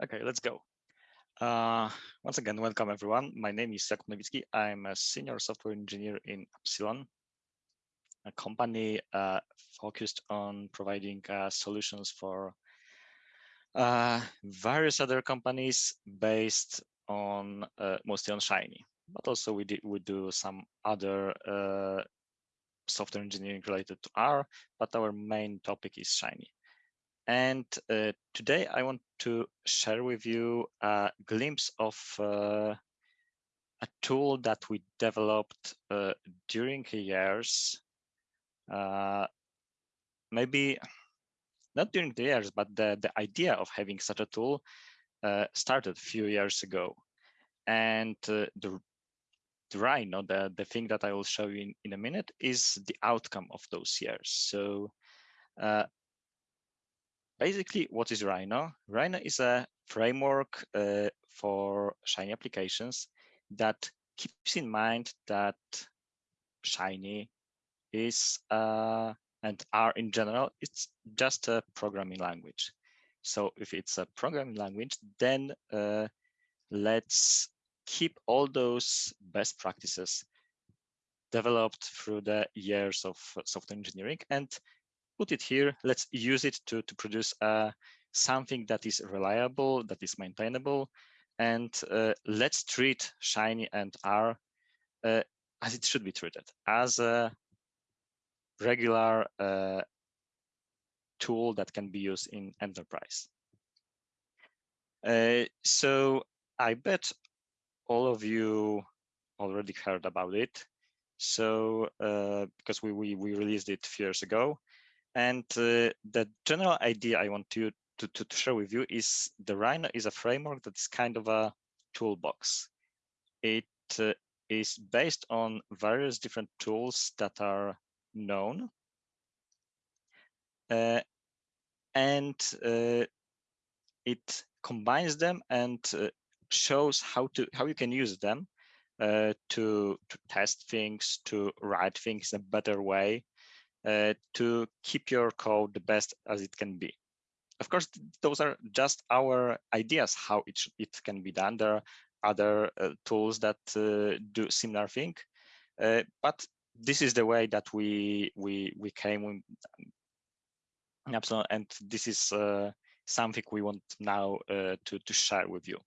Okay, let's go. Uh, once again, welcome everyone. My name is Jakub Nowicki. I'm a senior software engineer in Appsilon, a company uh, focused on providing uh, solutions for uh, various other companies based on uh, mostly on Shiny, but also we, we do some other uh, software engineering related to R, but our main topic is Shiny. And uh, today I want to share with you a glimpse of uh, a tool that we developed uh, during years, uh, maybe not during the years, but the, the idea of having such a tool uh, started a few years ago. And uh, the, the Rhino, the, the thing that I will show you in, in a minute, is the outcome of those years. So basically, what is Rhino? Rhino is a framework uh, for Shiny applications that keeps in mind that Shiny is uh, and R in general, it's just a programming language. So if it's a programming language, then uh, let's keep all those best practices developed through the years of software engineering and put it here. Let's use it to, to produce uh, something that is reliable, that is maintainable. And uh, let's treat Shiny and R uh, as it should be treated, as a regular uh, tool that can be used in enterprise. Uh, so I bet all of you already heard about it. So uh, because we, we, we released it a few years ago, and uh, the general idea I want to, to, to share with you is the Rhino is a framework that is kind of a toolbox. It uh, is based on various different tools that are known. Uh, and uh, it combines them and uh, shows how to how you can use them uh, to to test things, to write things in a better way, uh, to keep your code the best as it can be. Of course, those are just our ideas how it, it can be done. There are other uh, tools that uh, do similar thing, uh, but this is the way that we we we came with Appsilon, and this is uh, something we want now uh, to to share with you.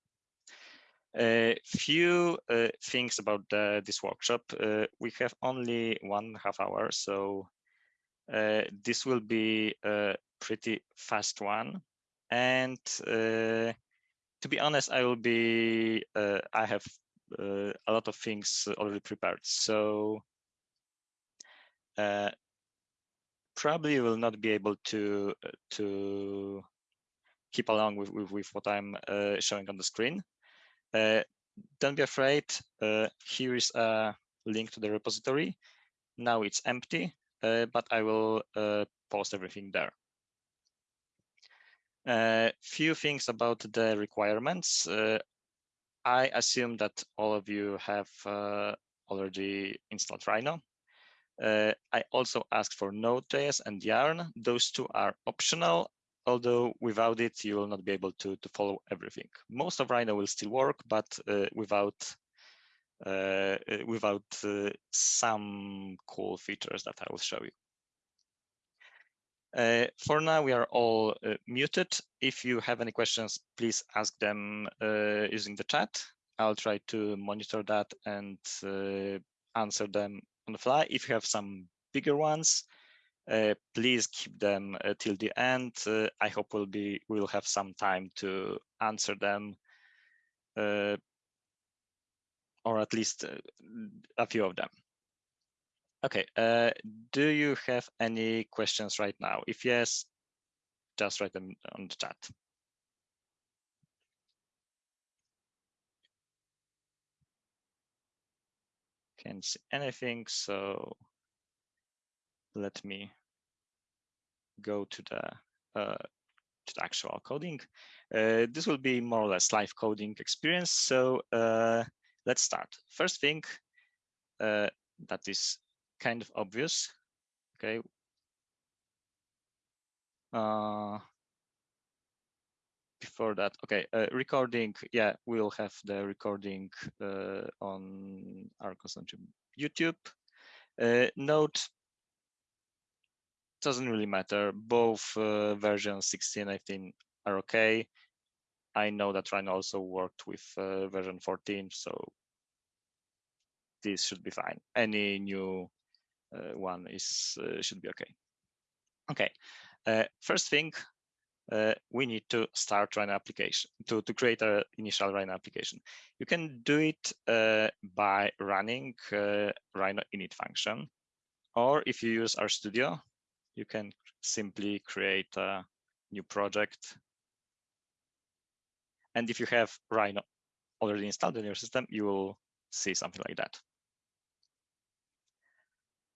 A few uh, things about the, this workshop. Uh, we have only one half hour, so uh, this will be a pretty fast one. And uh, to be honest, I will be, uh, I have a lot of things already prepared. So probably will not be able to to keep along with, with, with what I'm uh, showing on the screen. Uh, don't be afraid. Uh, here is a link to the repository. Now it's empty. Uh, but I will uh, post everything there. A uh, few things about the requirements. I assume that all of you have already installed Rhino. Uh, I also ask for Node.js and Yarn. Those two are optional, although without it, you will not be able to, to follow everything. Most of Rhino will still work, but uh, without uh, uh, without uh, some cool features that I will show you. Uh, for now, we are all uh, muted. If you have any questions, please ask them uh, using the chat. I'll try to monitor that and answer them on the fly. If you have some bigger ones, please keep them till the end. I hope we'll be we'll have some time to answer them or at least uh, a few of them. Okay, uh, do you have any questions right now? If yes, just write them on the chat. Can't see anything, so let me go to the uh, to the actual coding. Uh, this will be more or less live coding experience. So uh, let's start. First thing uh, that is kind of obvious, okay. Uh, before that, okay, uh, recording. Yeah, we'll have the recording uh, on our consumption YouTube. Uh, Node doesn't really matter. Both uh, versions 16, I think, are okay. I know that Rhino also worked with uh, version 14, so this should be fine. Any new uh, one is uh, should be okay. Okay, uh, first thing, uh, we need to start Rhino application, to, to create an initial Rhino application. You can do it uh, by running Rhino init function, or if you use RStudio, you can simply create a new project. And if you have Rhino already installed in your system, you will see something like that.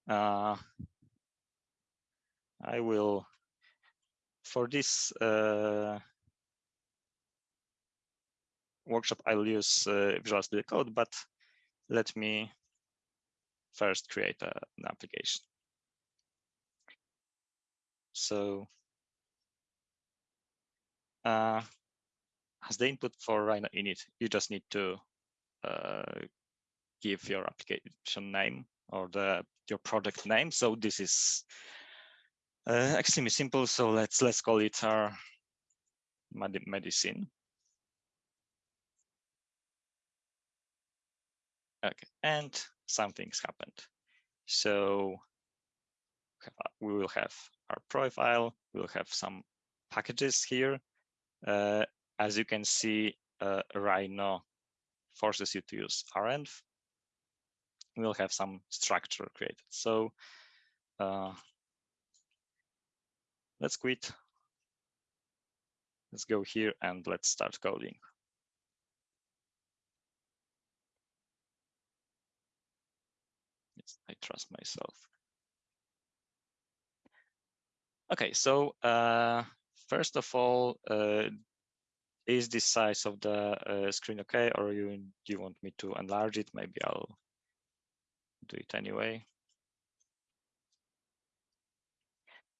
Uh, I will, for this uh, workshop, I'll use uh, Visual Studio Code, but let me first create a, an application. So uh, as the input for Rhino init, you just need to uh, give your application name or the your project name. So this is uh, extremely simple. So let's let's call it our medicine. Okay, and something's happened. So we will have our profile. We'll have some packages here. Uh, as you can see, uh, Rhino forces you to use renv we'll have some structure created. So uh, let's quit. Let's go here and let's start coding. Yes, I trust myself. Okay, so uh, first of all, uh, is the size of the uh, screen okay, or you you want me to enlarge it? Maybe I'll do it anyway.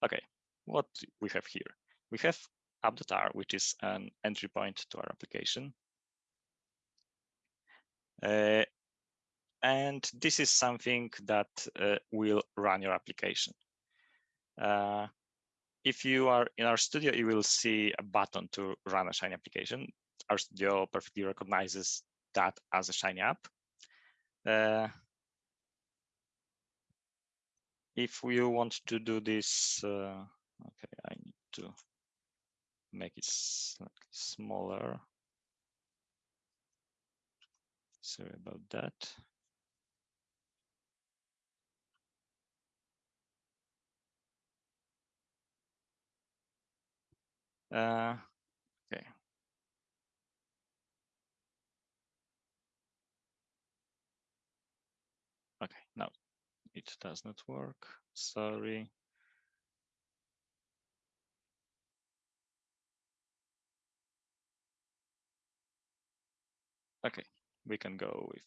Okay, what we have here? We have app.r, which is an entry point to our application. Uh, and this is something that uh, will run your application. If you are in RStudio, you will see a button to run a Shiny application. RStudio perfectly recognizes that as a Shiny app. Uh, if you want to do this, uh, okay, I need to make it smaller. Sorry about that. Uh, okay. Okay, now it does not work. Sorry. Okay, we can go with,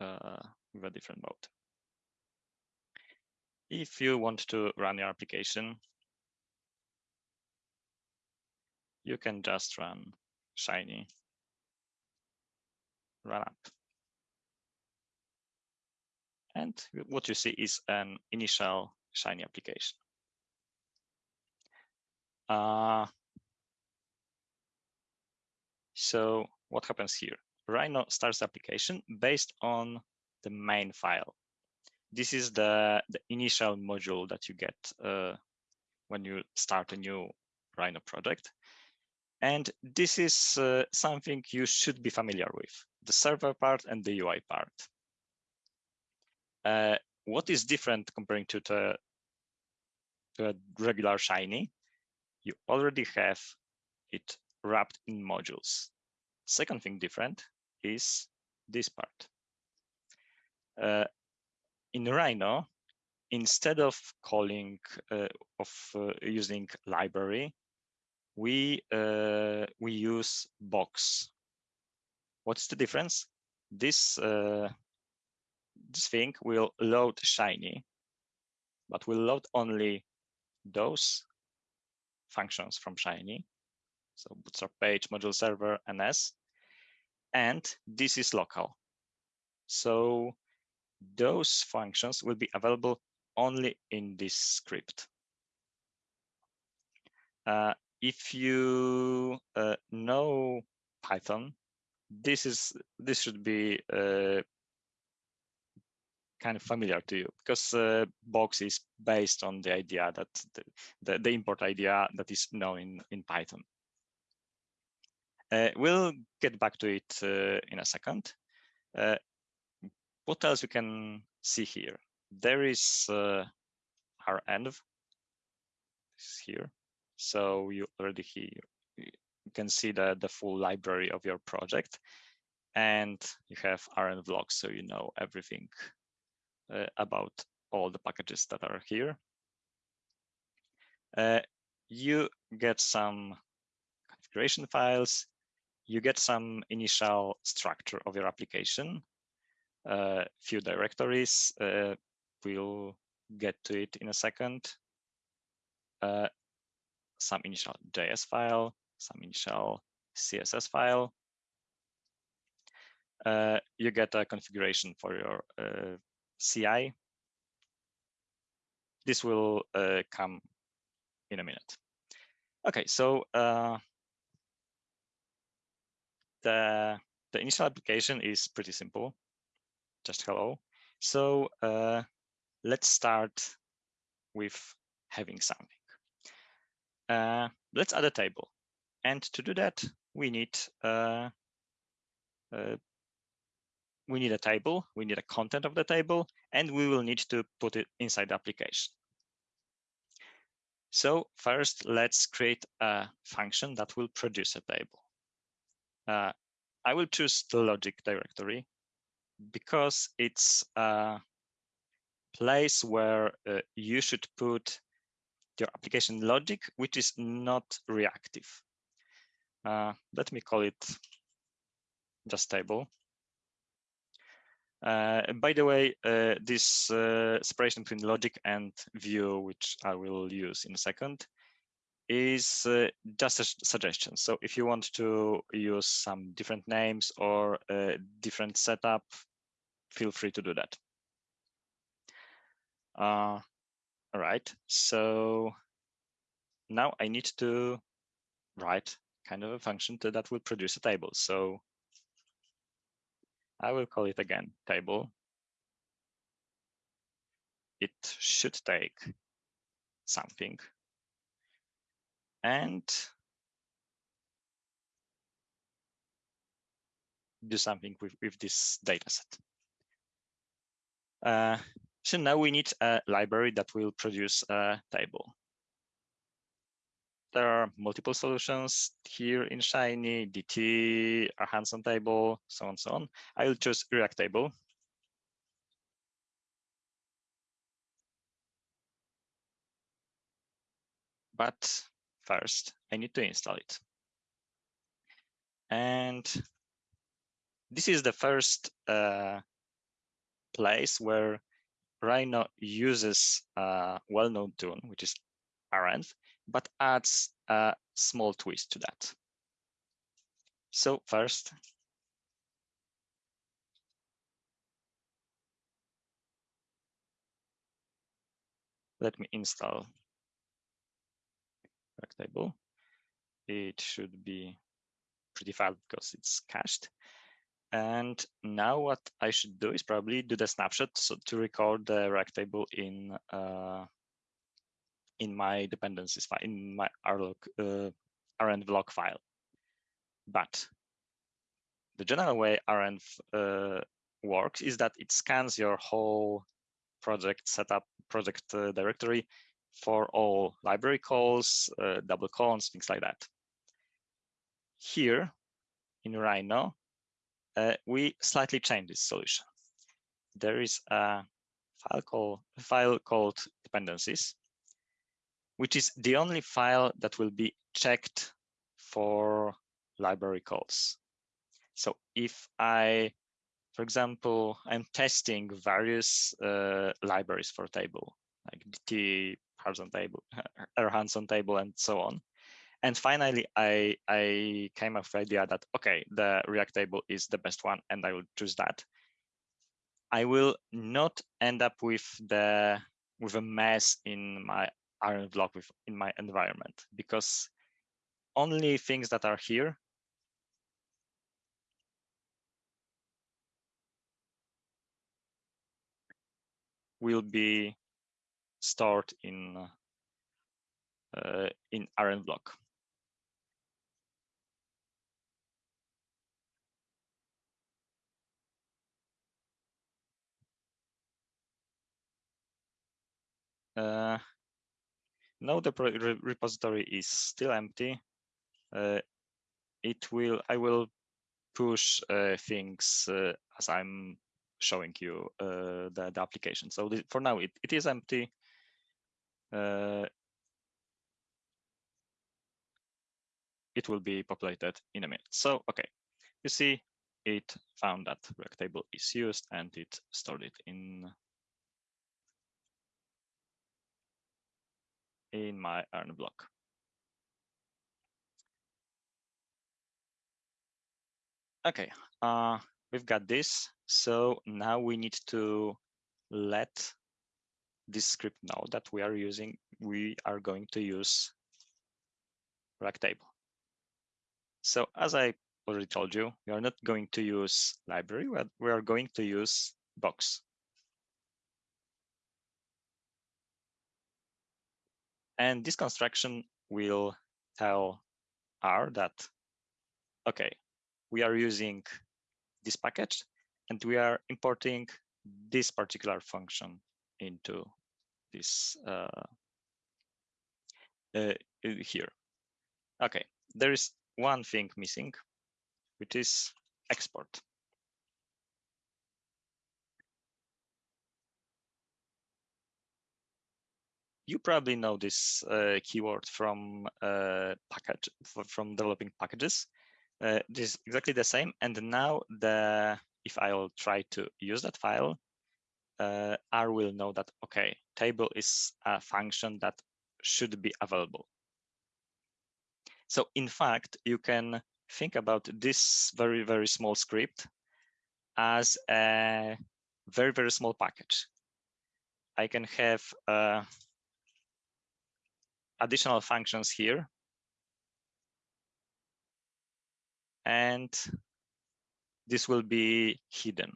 uh, with a different mode. If you want to run your application, you can just run Shiny run up. And what you see is an initial Shiny application. Uh, so what happens here? Rhino starts the application based on the main file. This is the, the initial module that you get uh, when you start a new Rhino project. And this is uh, something you should be familiar with, the server part and the UI part. Uh, what is different comparing to, the, to a regular Shiny? You already have it wrapped in modules. Second thing different is this part. Uh, in Rhino, instead of calling uh, of uh, using library, we uh, we use box. What's the difference? This uh, this thing will load Shiny, but will load only those functions from Shiny. so Bootstrap page, module server, NS, and this is local. So those functions will be available only in this script. Uh, if you uh, know Python, this is this should be uh, kind of familiar to you because uh, box is based on the idea that the, the, the import idea that is known in, in Python. Uh, we'll get back to it uh, in a second. Uh, what else we can see here? There is renv here. So you already can see the, the full library of your project and you have rn vlogs so you know everything uh, about all the packages that are here. Uh, you get some configuration files, you get some initial structure of your application, a uh, few directories, uh, we'll get to it in a second, uh, some initial JS file, some initial CSS file. Uh, you get a configuration for your uh, CI. This will uh, come in a minute. Okay, so uh, the the initial application is pretty simple, just hello. So uh, let's start with having something. Uh, let's add a table. And to do that, we need uh, uh, we need a table, we need a content of the table, and we will need to put it inside the application. So first, let's create a function that will produce a table. Uh, I will choose the logic directory because it's a place where uh, you should put your application logic, which is not reactive. Uh, let me call it just table. Uh, by the way, uh, this uh, separation between logic and view, which I will use in a second, is uh, just a suggestion. So if you want to use some different names or a different setup, feel free to do that. All right, so now I need to write kind of a function that will produce a table. So I will call it again table. It should take something and do something with, with this dataset. Uh, so now we need a library that will produce a table there are multiple solutions here in Shiny, DT, a handsontable, so on, so on. I will choose reactable. But first, I need to install it. And this is the first uh, place where Rhino uses a well-known tool, which is renv, but adds a small twist to that. So first, let me install table. It should be pretty fast because it's cached. And now what I should do is probably do the snapshot so to record the reactable in uh, in my dependencies file, in my rlog, uh, renv.lock file. But the general way renv uh, works is that it scans your whole project setup, project uh, directory for all library calls, uh, double colons, things like that. Here in Rhino, uh, we slightly change this solution. There is a file, call, a file called dependencies, which is the only file that will be checked for library calls. So if I, for example, I'm testing various uh, libraries for table, like DT, handsontable, handsontable, and so on. And finally, I, I came up with the idea that, okay, the reactable is the best one and I will choose that. I will not end up with the with a mess in my renv.lock with in my environment because only things that are here will be stored in uh, in renv.lock. Uh, now the re repository is still empty. Uh, it will, I will push uh, things uh, as I'm showing you uh, the, the application. So for now, it, it is empty. Uh, it will be populated in a minute. So, okay, you see, it found that reactable is used and it stored it in in my renv.lock. Okay, uh, we've got this. So now we need to let this script know that we are using, we are going to use reactable. So as I already told you, we are not going to use library, we are going to use box. And this construction will tell R that, okay, we are using this package and we are importing this particular function into this uh, uh, here. Okay, there is one thing missing, which is export. You probably know this uh, keyword from uh, package from developing packages. Uh, this is exactly the same. And now the if I'll try to use that file, uh, R will know that okay, table is a function that should be available. So in fact, you can think about this very, very small script as a very, very small package. I can have uh, additional functions here. And this will be hidden.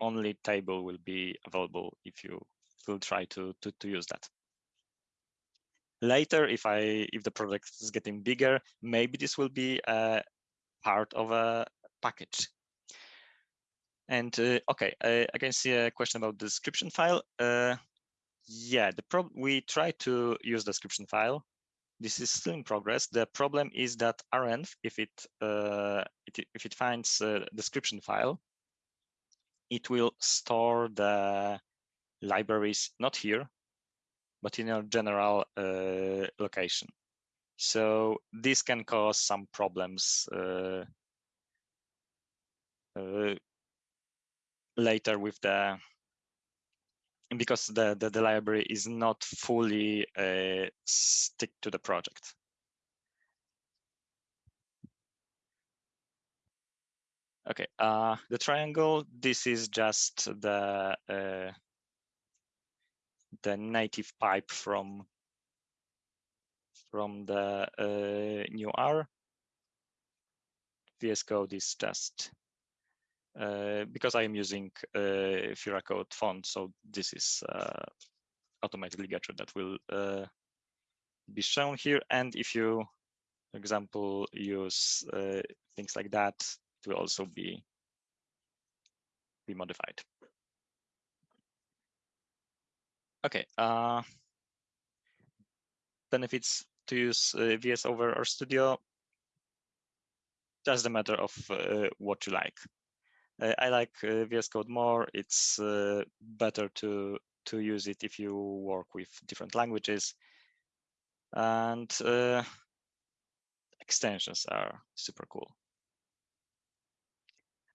Only table will be available if you will try to, to, to use that. Later, if I if the project is getting bigger, maybe this will be a part of a package. And uh, okay, I, I, can see a question about the description file. Uh, yeah, the prob we try to use the description file. This is still in progress. The problem is that renv, if it, uh, it if it finds a description file, it will store the libraries not here, but in a general uh, location. So this can cause some problems uh, uh, later with the because the, the, the library is not fully uh, stick to the project. Okay, uh, the triangle, this is just the uh, the native pipe from from the uh, new R. VS Code is just because I am using uh, Fira Code font, so this is uh, automatically Getter that will uh, be shown here. And if you, for example, use uh, things like that, it will also be be modified. Okay. Uh, benefits to use VS over RStudio. Just a matter of what you like. Uh, I like uh, VS Code more. It's uh, better to to use it if you work with different languages. And extensions are super cool.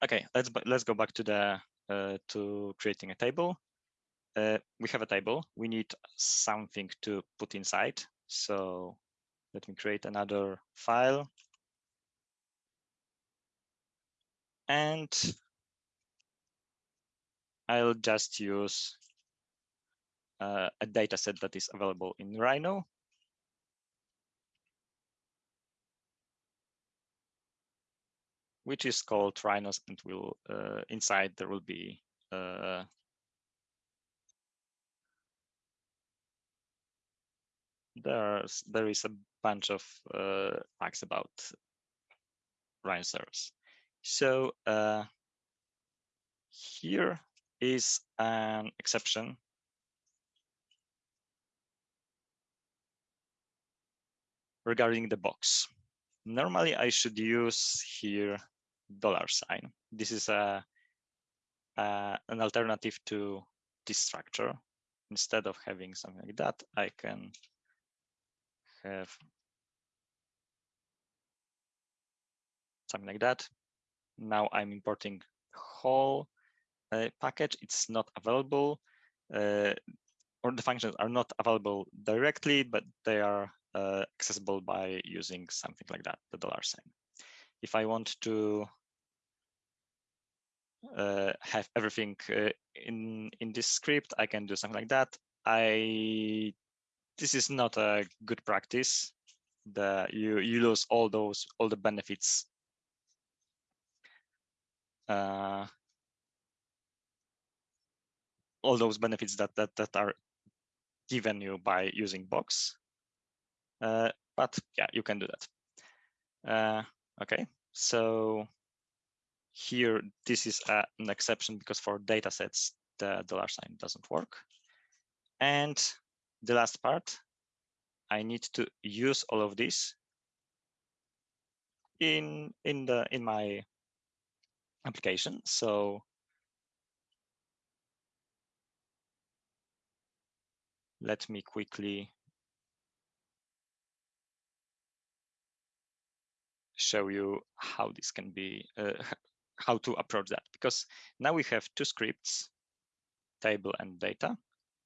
Okay, let's let's go back to the uh, to creating a table. Uh, we have a table. We need something to put inside. So let me create another file. And I'll just use uh, a data set that is available in Rhino. which is called Rhinos and will uh, inside there will be uh, there's there is a bunch of uh, facts about rhinoceros. So uh, here is an exception regarding the box. Normally, I should use here dollar sign. This is a, a an alternative to this structure. Instead of having something like that, I can have something like that. Now I'm importing whole package. It's not available, uh, or the functions are not available directly, but they are uh, accessible by using something like that, the dollar sign. If I want to uh, have everything uh, in in this script, I can do something like that. I this is not a good practice. The you you lose all those all the benefits. Uh, all those benefits that that that are given you by using box. Uh, but yeah, you can do that. Uh, okay, so here this is a, an exception because for data sets the dollar sign doesn't work. And the last part, I need to use all of this in in the in my application. So let me quickly show you how this can be uh, how to approach that because now we have two scripts table and data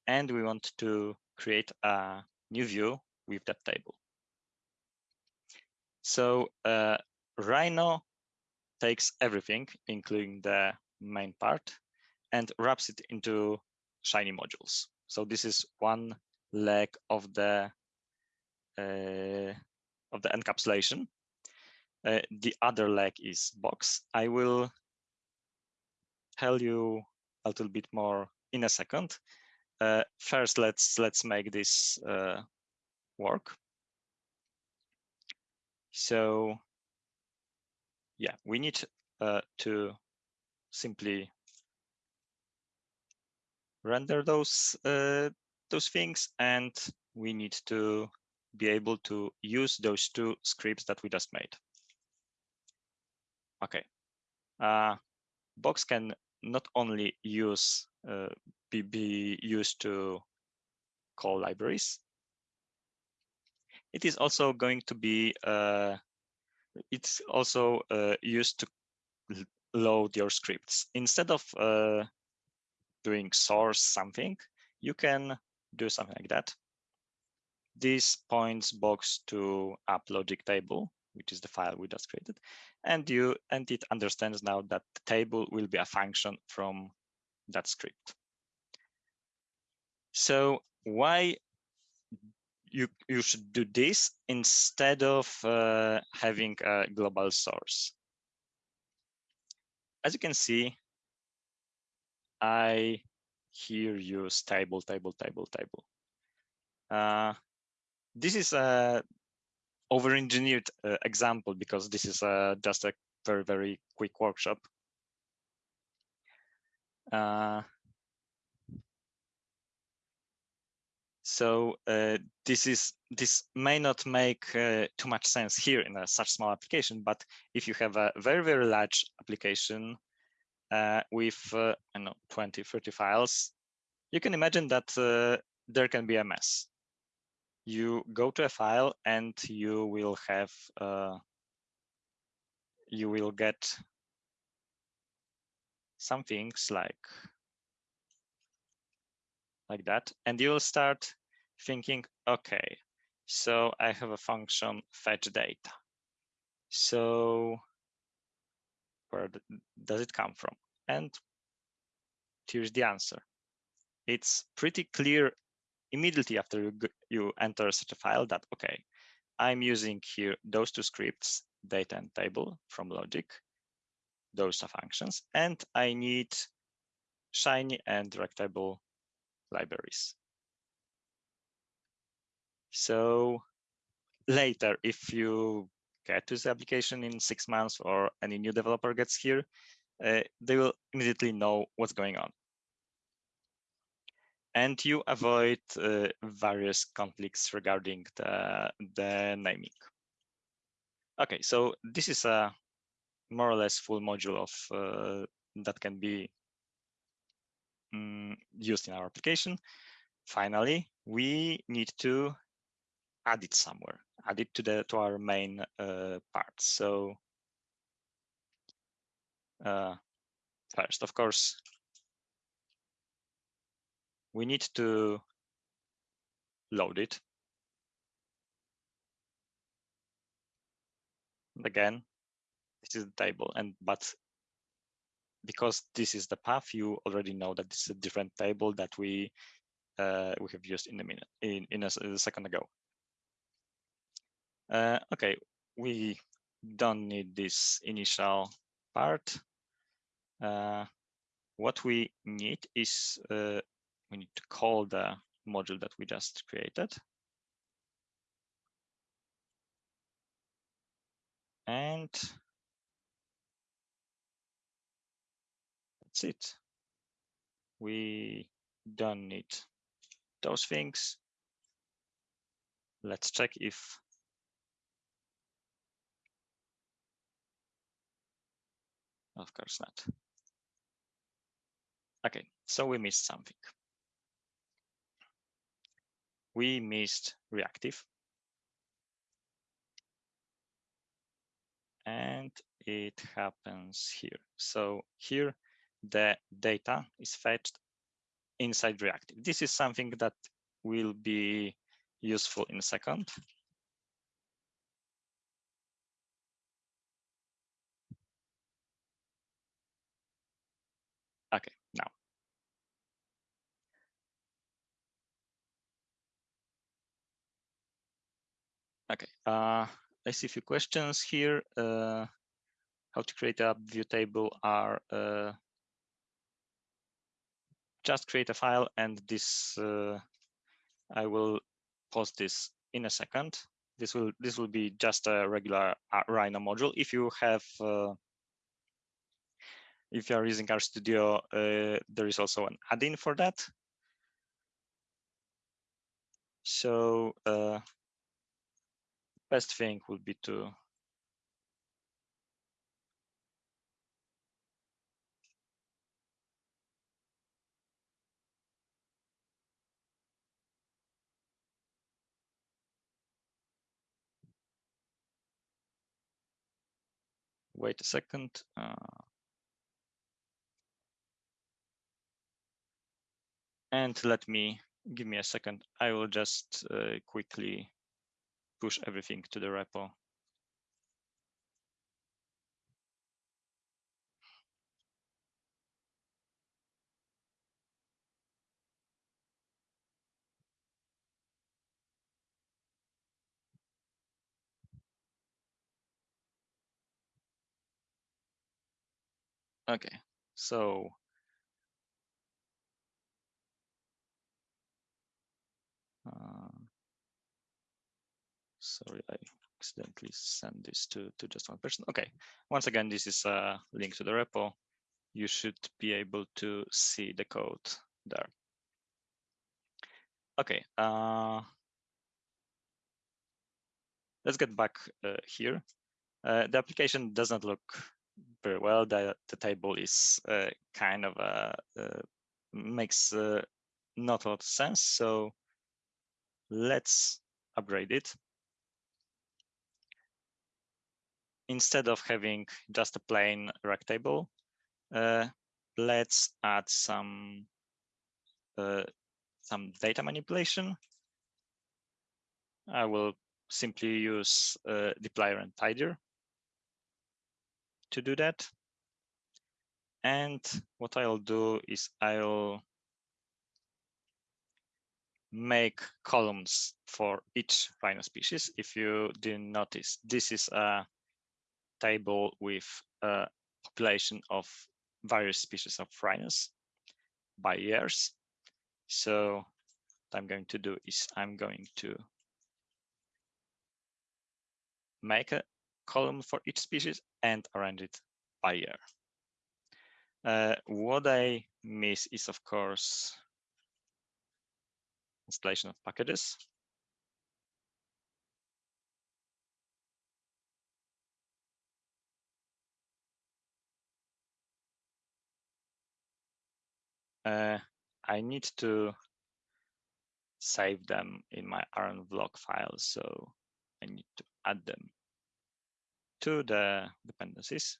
and we want to create a new view with that table. So uh, Rhino takes everything, including the main part, and wraps it into Shiny modules. So this is one leg of the uh, of the encapsulation. Uh, the other leg is box. I will tell you a little bit more in a second. Uh, first, let's let's make this uh, work. So yeah, we need uh, to simply render those uh, those things, and we need to be able to use those two scripts that we just made. Okay. Uh, Box can not only use uh, be, be used to call libraries. It is also going to be, uh, it's also uh, used to load your scripts. Instead of uh, doing source something, you can do something like that. This points box to app logic table, which is the file we just created, and you and it understands now that the table will be a function from that script. So why you, you should do this instead of uh, having a global source? As you can see, I here use table, table, table, table. Uh, this is a over-engineered uh, example because this is uh, just a very, very quick workshop. Uh, So uh, this is this may not make uh, too much sense here in a such small application, but if you have a very, very large application uh, with, uh, I know, 20, 30 files, you can imagine that uh, there can be a mess. You go to a file and you will have, uh, you will get some things like like that. And you'll start thinking, okay, So I have a function fetch data. So where does it come from? And here's the answer. It's pretty clear immediately after you, you enter such a file that, okay, I'm using here those two scripts, data and table from logic. Those are functions. And I need Shiny and reactable libraries. So later, if you to the application in six months or any new developer gets here, uh, they will immediately know what's going on. And you avoid uh, various conflicts regarding the, the naming. Okay, so this is a more or less full module of uh, that can be um, used in our application. Finally, we need to add it somewhere, add it to the to our main uh, part. So uh, first, of course, we need to load it. Again, this is the table, and but because this is the path, you already know that this is a different table that we uh, we have used in a minute in in a, a second ago. Uh, okay, we don't need this initial part. Uh, what we need is uh, we need to call the module that we just created. And that's it. We don't need those things. Let's check if Of course not. Okay, so we missed something. We missed reactive. And it happens here. So here, the data is fetched inside reactive. This is something that will be useful in a second. Okay, now. Okay, uh, I see a few questions here. Uh, how to create a view table are uh, just create a file and this uh, I will post this in a second. This will this will be just a regular Rhino module. If you have uh, if you are using RStudio, uh, there is also an add-in for that. So uh, best thing would be to wait a second. Uh, and let me give me a second. I will just uh, quickly push everything to the repo. Okay, so uh, sorry, I accidentally sent this to, to just one person. Okay, once again, this is a link to the repo. You should be able to see the code there. Okay, uh, let's get back uh, here. Uh, the application does not look very well. The, the table is uh, kind of a, uh, makes uh, not a lot of sense. So let's upgrade it. Instead of having just a plain reactable, uh, let's add some uh, some data manipulation. I will simply use uh, dplyr and tidyr to do that. And what I'll do is I'll make columns for each rhino species. If you didn't notice, this is a table with a population of various species of rhinos by years. So what I'm going to do is I'm going to make a column for each species and arrange it by year. Uh, what I miss is, of course, installation of packages. Uh, I need to save them in my renv.lock file, so I need to add them to the dependencies.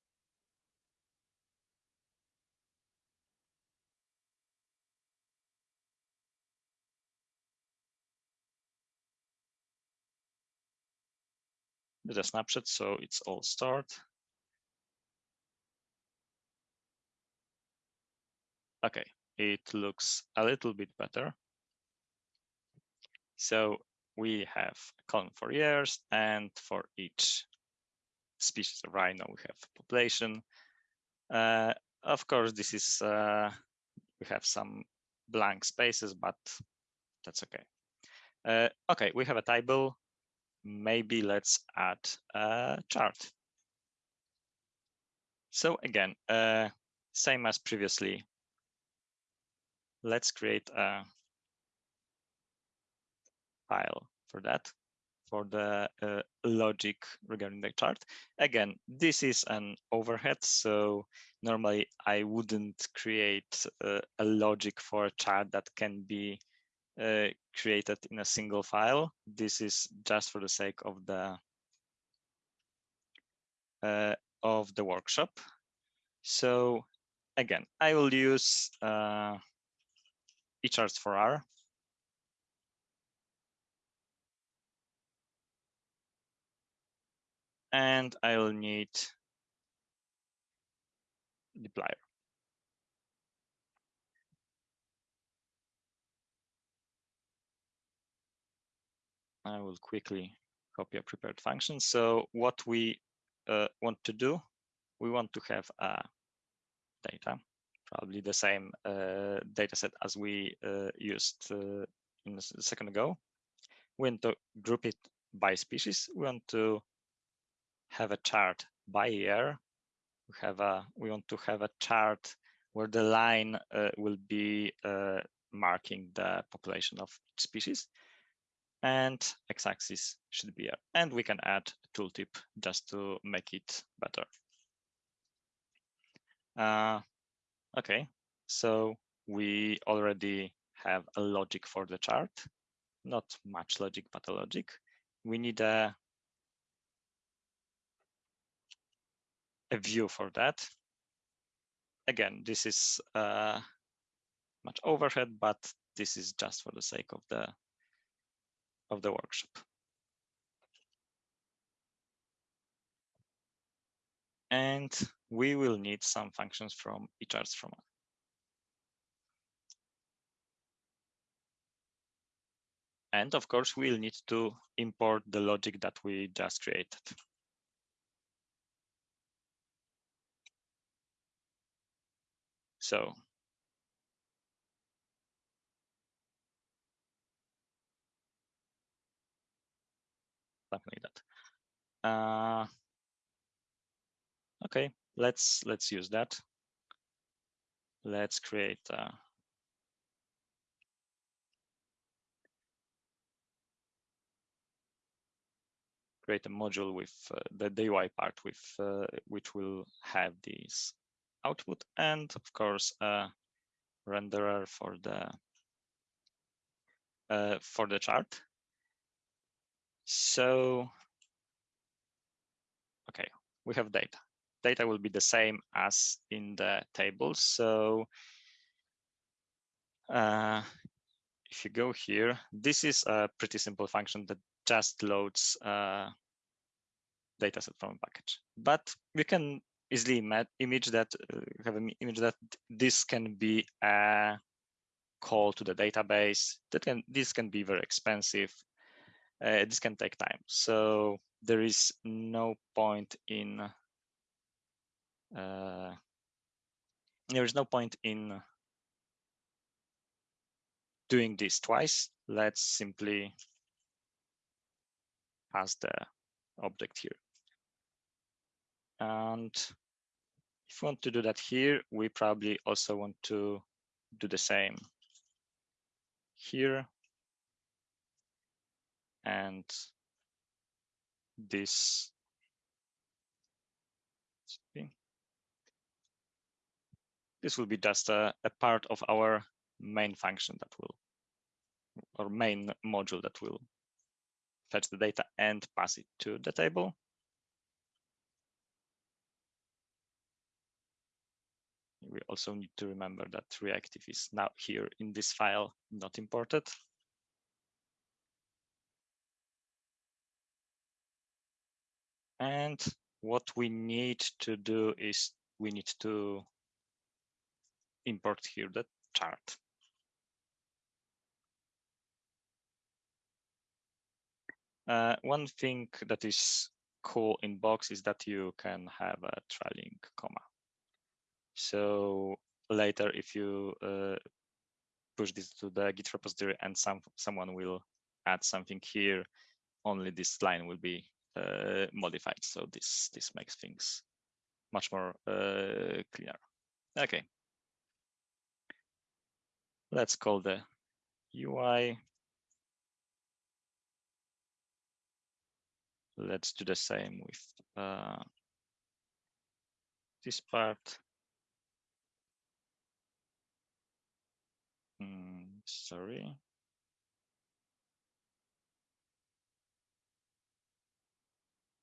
The snapshot, so it's all stored. Okay, it looks a little bit better. So we have a column for years and for each species of rhino, we have population. Uh, of course, this is, uh, we have some blank spaces, but that's okay. Uh, okay, we have a table. Maybe let's add a chart. So again, uh, same as previously, let's create a file for that for the uh, logic regarding the chart. Again, this is an overhead, so normally I wouldn't create uh, a logic for a chart that can be uh, created in a single file. This is just for the sake of the uh, of the workshop. So again, I will use uh, eCharts for R and I'll need dplyr. I will quickly copy a prepared function. So what we uh, want to do, we want to have a data, probably the same uh, data set as we uh, used uh, in a second ago. We want to group it by species. We want to have a chart by year. We have a we want to have a chart where the line uh, will be uh, marking the population of each species and x-axis should be here. And we can add a tooltip just to make it better. Okay, so we already have a logic for the chart, not much logic, but a logic. We need a a view for that. Again, this is uh, much overhead, but this is just for the sake of the of the workshop. And we will need some functions from eCharts from And of course, we'll need to import the logic that we just created. So something like that. Uh, okay, let's let's use that. Let's create uh, create a module with uh, the, the UI part with uh, which will have this output and of course a renderer for the uh, for the chart. So, okay, we have data. Data will be the same as in the table. So uh, if you go here, this is a pretty simple function that just loads uh, dataset from a package. But we can easily image that uh, have an image that this can be a call to the database. That can this can be very expensive. Uh, this can take time. So there is no point in uh, there is no point in doing this twice. Let's simply pass the object here. And if we want to do that here, we probably also want to do the same here. And this this will be just a, a part of our main function that will or main module that will fetch the data and pass it to the table. We also need to remember that reactive is now here in this file, not imported. And what we need to do is we need to import here the chart. Uh, one thing that is cool in Box is that you can have a trailing comma. So later, if you uh, push this to the Git repository and some someone will add something here, only this line will be uh, modified. So this this makes things much more uh, clear. Okay. Let's call the UI. Let's do the same with uh, this part. Mm, sorry.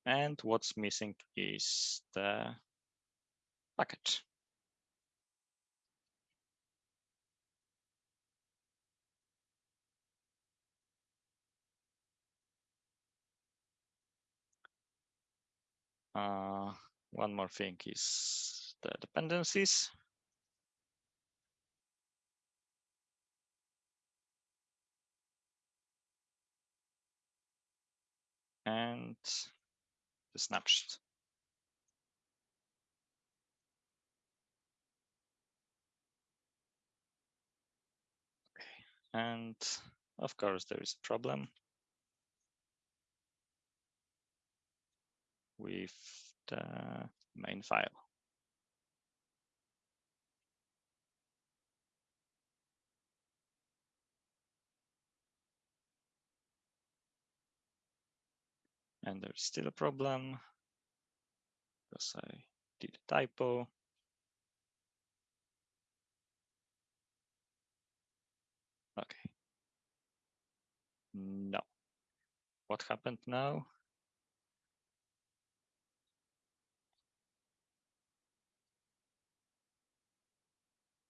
And what's missing is the package. Uh, one more thing is the dependencies. And the snapshot. Okay. And of course, there is a problem. With the main file. And there's still a problem because I did a typo. Okay. No. What happened now?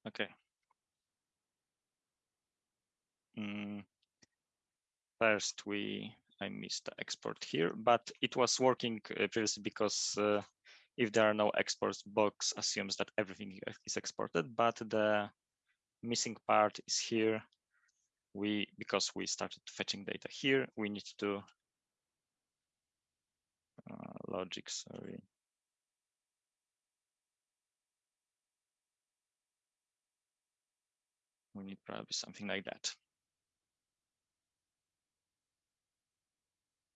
Okay. Mm. First, we I missed the export here, but it was working uh, previously because uh, if there are no exports, Box assumes that everything is exported, but the missing part is here. We because we started fetching data here, we need to uh, logic. Sorry. We need probably something like that.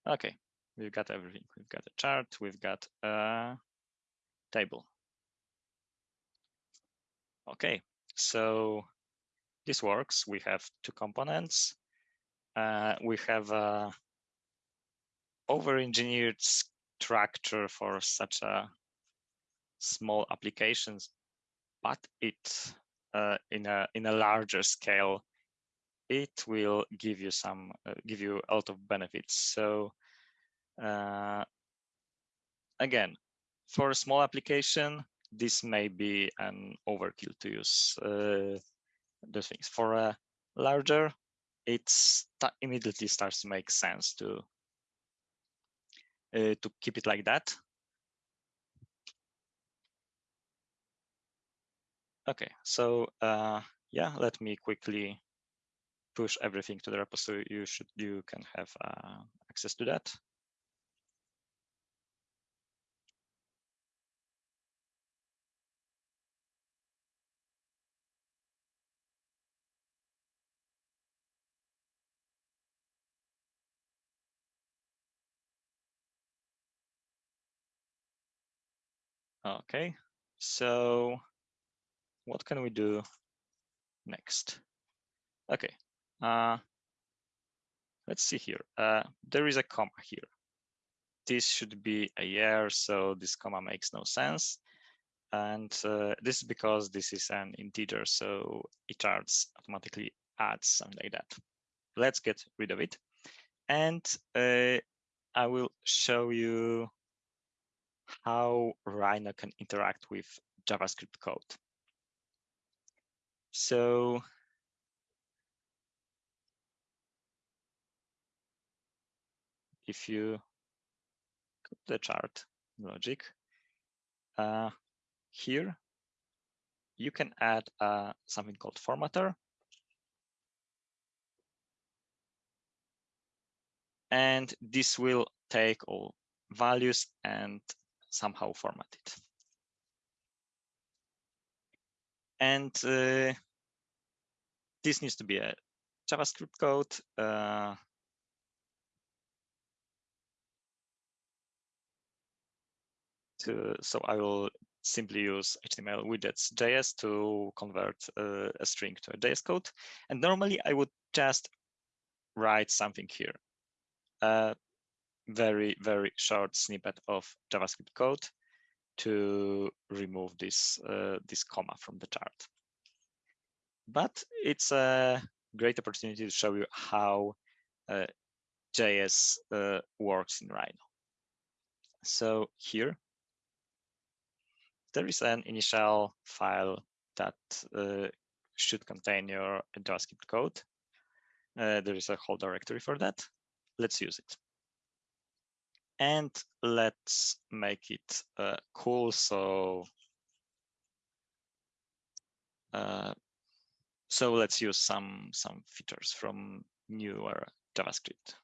Okay, we've got everything. We've got a chart, we've got a table. Okay, so this works. We have two components. Uh, we have a over-engineered structure for such a small applications, but it uh, in a in a larger scale, it will give you some uh, give you a lot of benefits. So uh, again, for a small application, this may be an overkill to use uh, those things. For a larger, it immediately starts to make sense to uh, to keep it like that. Okay, so uh, yeah, let me quickly push everything to the repo so you should you can have uh, access to that. Okay, so what can we do next? Okay, uh, let's see here. Uh, there is a comma here. This should be a year, so this comma makes no sense. And uh, this is because this is an integer, so it automatically adds something like that. Let's get rid of it. And uh, I will show you how Rhino can interact with JavaScript code. So if you the chart logic, uh, here you can add uh, something called formatter. And this will take all values and somehow format it. And uh, this needs to be a JavaScript code. Uh, to, so I will simply use HTML widgets JS to convert uh, a string to a JS code. And normally I would just write something here. Uh, very, very short snippet of JavaScript code to remove this, uh, this comma from the chart. But it's a great opportunity to show you how uh, JS uh, works in Rhino. So here, there is an initial file that uh, should contain your JavaScript code. Uh, there is a whole directory for that. Let's use it and let's make it uh, cool. So, uh, so let's use some some features from newer JavaScript.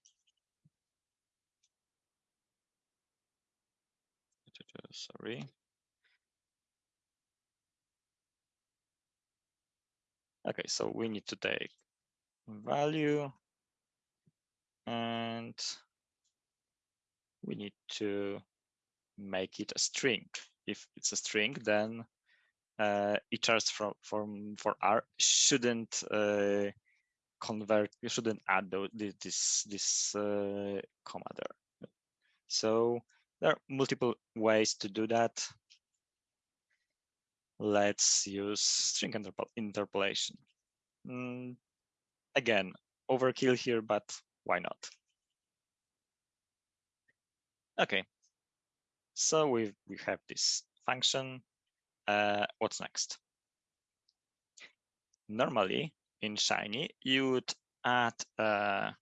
Sorry. Okay, so we need to take value and we need to make it a string. If it's a string, then uh, iters from, from for R shouldn't uh, convert. You shouldn't add this this uh, comma there. So there are multiple ways to do that. Let's use string interpol interpolation. Mm, again, overkill here, but why not? Okay, so we we have this function. Uh, what's next? Normally in Shiny, you would add a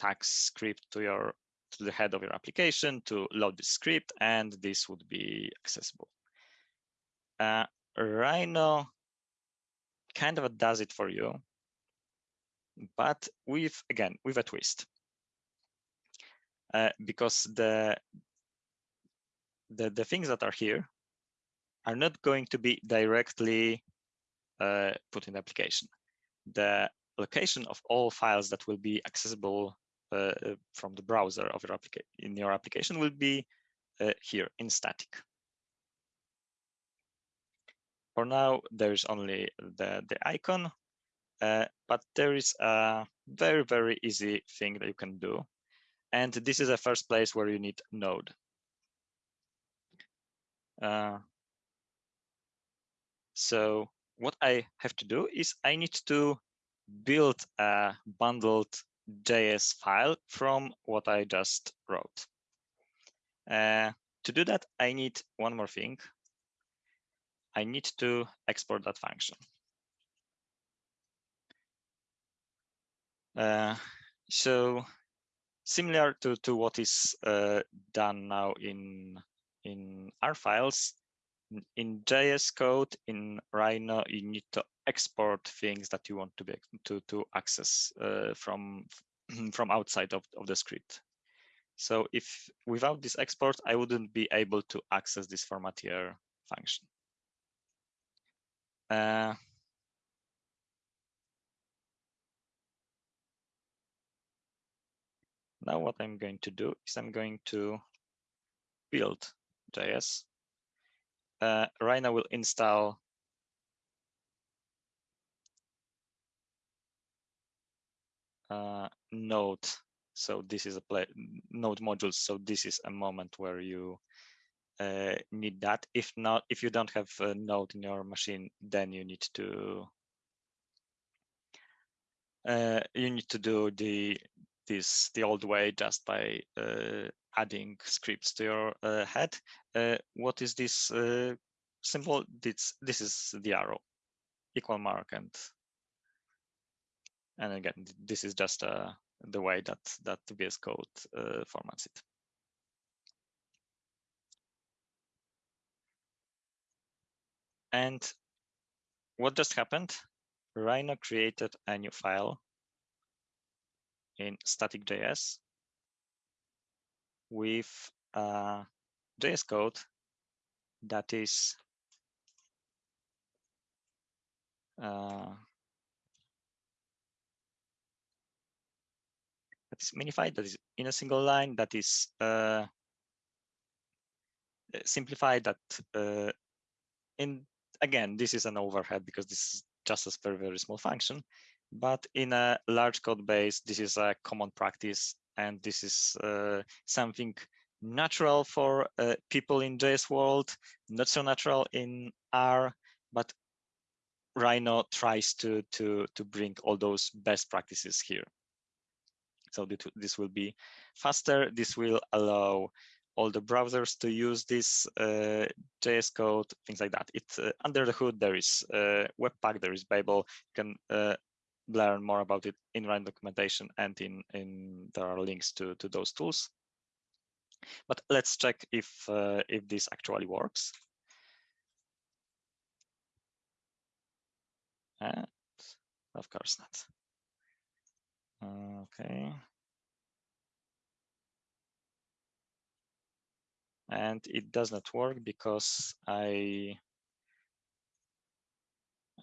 tag script to your to the head of your application to load the script, and this would be accessible. Uh, Rhino kind of does it for you, but with again with a twist. Uh, because the, the the things that are here are not going to be directly uh, put in the application. The location of all files that will be accessible uh, from the browser of your in your application will be uh, here in static. For now, there's only the, the icon, uh, but there is a very, very easy thing that you can do and this is the first place where you need node. So what I have to do is I need to build a bundled JS file from what I just wrote. Uh, to do that, I need one more thing. I need to export that function. Uh, so similar to, to what is uh, done now in, in R files, in JS code, in Rhino, you need to export things that you want to be to, to access uh, from, from outside of, of the script. So if without this export, I wouldn't be able to access this formatier function. Uh, now what I'm going to do is I'm going to build JS. Uh, Rhino will install uh, Node. So this is a play, Node modules. So this is a moment where you uh, need that. If not, if you don't have a node in your machine, then you need to uh, you need to do the this the old way just by uh, adding scripts to your uh, head. Uh, what is this uh, symbol? This this is the arrow, equal mark, and and again, this is just the way that that VS Code formats it. And what just happened? Rhino created a new file in static.js with uh, JS code that is uh, that is minified, that is in a single line, that is uh, simplified, that uh, in again, this is an overhead because this is just a very, very small function. But in a large code base, this is a common practice. And this is uh, something natural for uh, people in JS world, not so natural in R, but Rhino tries to, to, to bring all those best practices here. So this will be faster. This will allow all the browsers to use this uh, JS code, things like that. It's uh, under the hood. There is uh, Webpack, there is Babel. You can uh, learn more about it in Rhino documentation, and in in there are links to to those tools. But let's check if uh, if this actually works. And of course not. Okay. and it does not work because I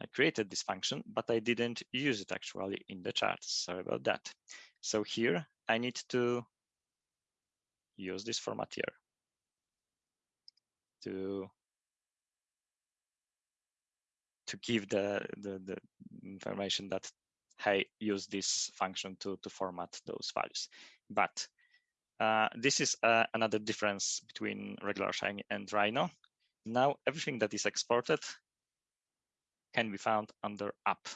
I created this function, but I didn't use it actually in the charts. Sorry about that. So here I need to use this format here to to give the, the, the information that hey use this function to to format those values. But uh, this is uh, another difference between regular Shiny and Rhino. Now everything that is exported can be found under app.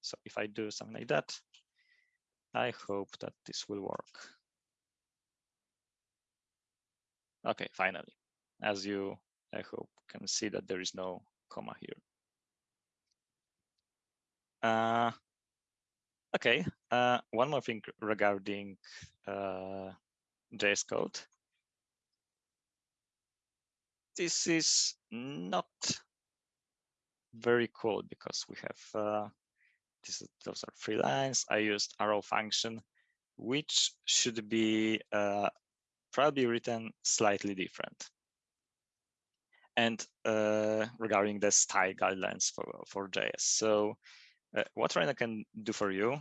So if I do something like that, I hope that this will work. Okay, finally, as you, I hope, can see that there is no comma here. Uh, Okay, uh, one more thing regarding uh, JS code. This is not very cool because we have uh, this, those are three lines. I used arrow function, which should be uh, probably written slightly different. And uh, regarding the style guidelines for, for JS. So uh, what Rhino can do for you,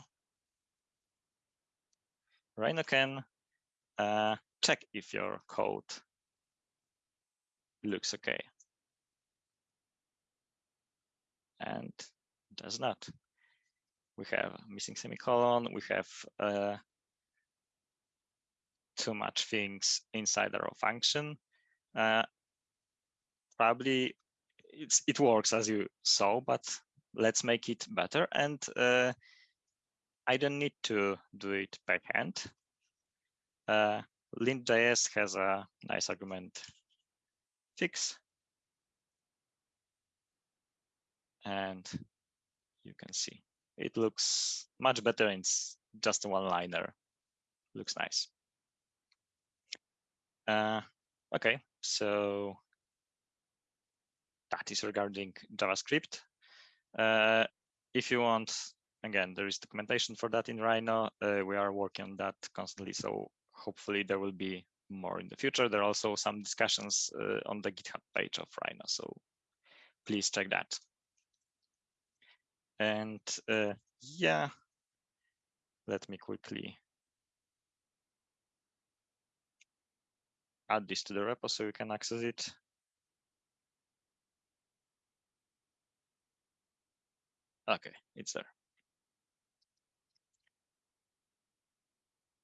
Rhino can uh, check if your code looks okay. And does not. We have missing semicolon, we have uh, too much things inside our function. Uh, probably it's, it works as you saw, but let's make it better. And uh, I don't need to do it by hand. Uh, lint.js has a nice argument fix. And you can see it looks much better in just a one liner. looks nice. Uh, okay, so that is regarding JavaScript. Uh, if you want, again, there is documentation for that in Rhino. Uh, we are working on that constantly, so hopefully there will be more in the future. There are also some discussions uh, on the GitHub page of Rhino, so please check that. And uh, yeah, let me quickly add this to the repo so you can access it. Okay, it's there.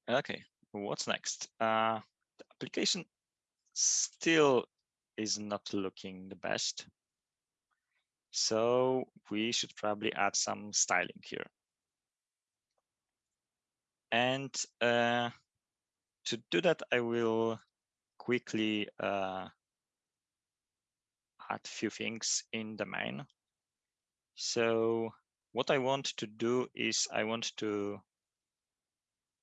Okay, what's next? Uh, the application still is not looking the best. So we should probably add some styling here. And uh, to do that, I will quickly uh, add a few things in the main. So what I want to do is I want to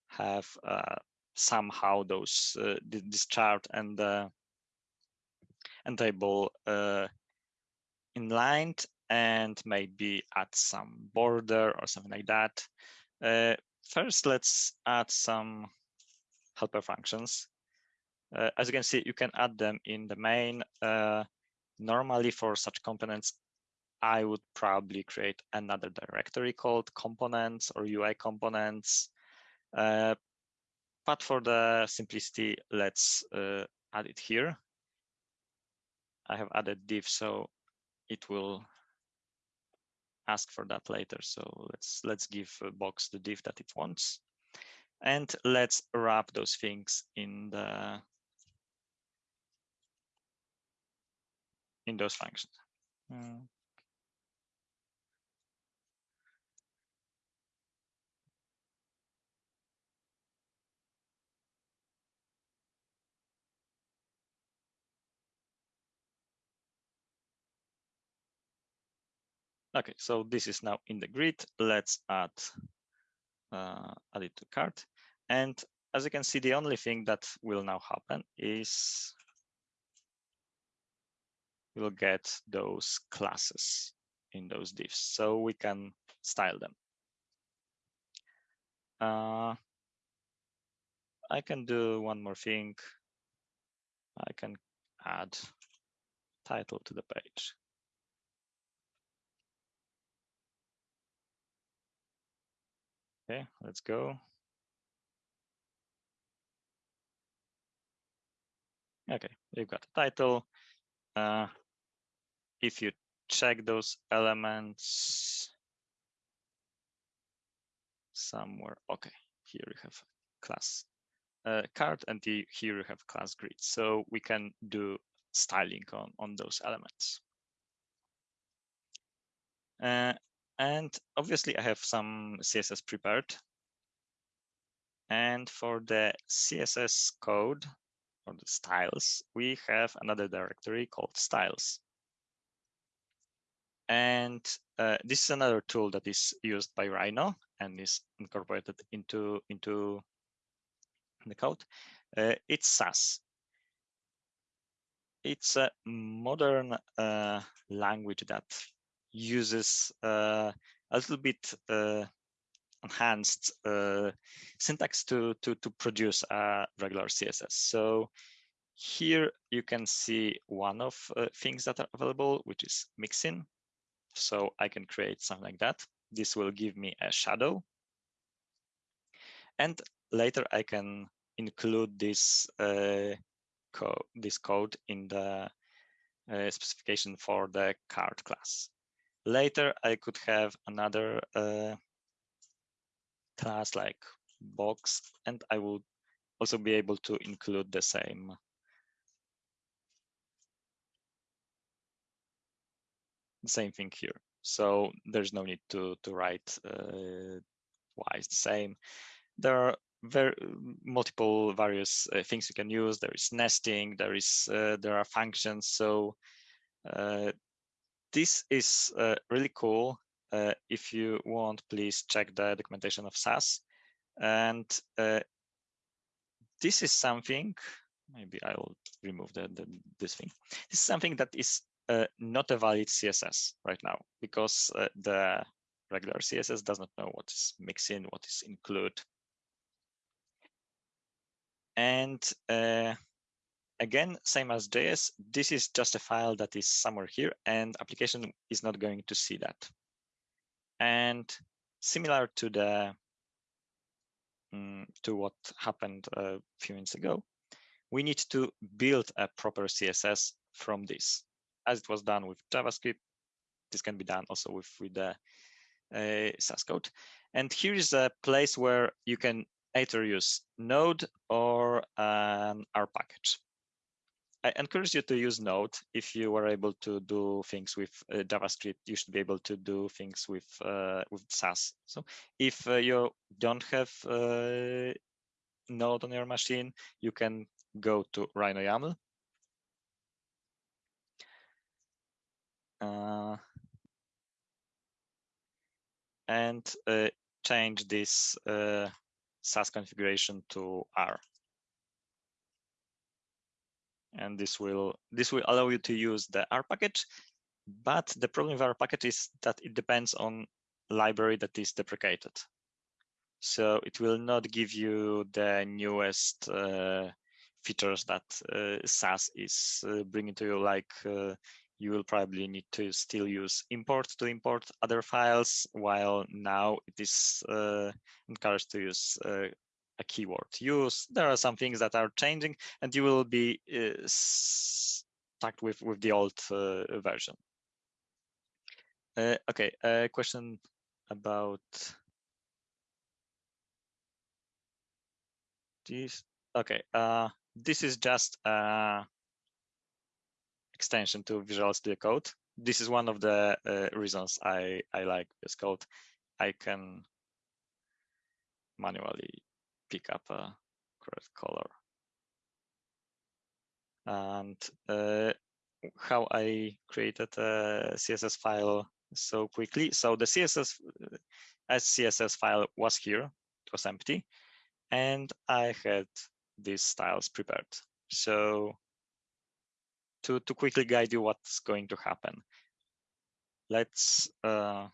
have uh, somehow those uh, this chart and and table uh, inlined and maybe add some border or something like that. Uh, first, let's add some helper functions. Uh, as you can see, you can add them in the main. Uh, normally for such components, I would probably create another directory called components or UI components. Uh, but for the simplicity, let's uh, add it here. I have added div, so it will ask for that later. So let's let's give box the div that it wants, and let's wrap those things in the in those functions. Mm. Okay, so this is now in the grid. Let's add, uh, add it to card. And as you can see, the only thing that will now happen is we'll get those classes in those divs. So we can style them. Uh, I can do one more thing. I can add title to the page. Okay, let's go. Okay, you've got a title. Uh, if you check those elements somewhere, okay, here we have class uh, card and the, here we have class grid. So we can do styling on, on those elements. Uh, and obviously I have some CSS prepared. And for the CSS code or the styles, we have another directory called styles. And uh, this is another tool that is used by Rhino and is incorporated into, into the code. Uh, it's Sass. It's a modern uh, language that uses uh, a little bit uh, enhanced uh, syntax to, to, to produce a regular CSS. So here you can see one of things that are available, which is mixin. So I can create something like that. This will give me a shadow. And later I can include this uh, code, this code in the uh, specification for the card class. Later, I could have another uh, class like box, and I would also be able to include the same same thing here. So there's no need to to write uh, why is the same. There are very multiple various uh, things you can use. There is nesting. There is uh, there are functions. So uh, this is uh, really cool. Uh, if you want, please check the documentation of Sass. And uh, this is something, maybe I'll remove the, the, this thing. This is something that is uh, not a valid CSS right now because uh, the regular CSS does not know what is mixin, what is include. And uh, again, same as JS, this is just a file that is somewhere here and application is not going to see that. And similar to the um, to what happened a few minutes ago, we need to build a proper CSS from this. As it was done with JavaScript, this can be done also with, with the uh, Sass code. And here is a place where you can either use Node or an R package. I encourage you to use Node. If you are able to do things with uh, JavaScript, you should be able to do things with uh, with Sass. So if uh, you don't have uh, Node on your machine, you can go to Rhino YAML. Uh, and uh, change this Sass configuration to R and this will this will allow you to use the R package. But the problem with R package is that it depends on library that is deprecated. So it will not give you the newest uh, features that uh, Sass is uh, bringing to you, like uh, you will probably need to still use import to import other files, while now it is uh, encouraged to use uh, a keyword use. There are some things that are changing and you will be uh, stuck with, with the old uh, version. Uh, okay, a question about this. Okay, uh, this is just a extension to Visual Studio Code. This is one of the uh, reasons I, I like this code. I can manually pick up a correct color. And uh, how I created a CSS file so quickly. So the CSS as CSS file was here, it was empty, and I had these styles prepared. So to, to quickly guide you what's going to happen, let's, uh,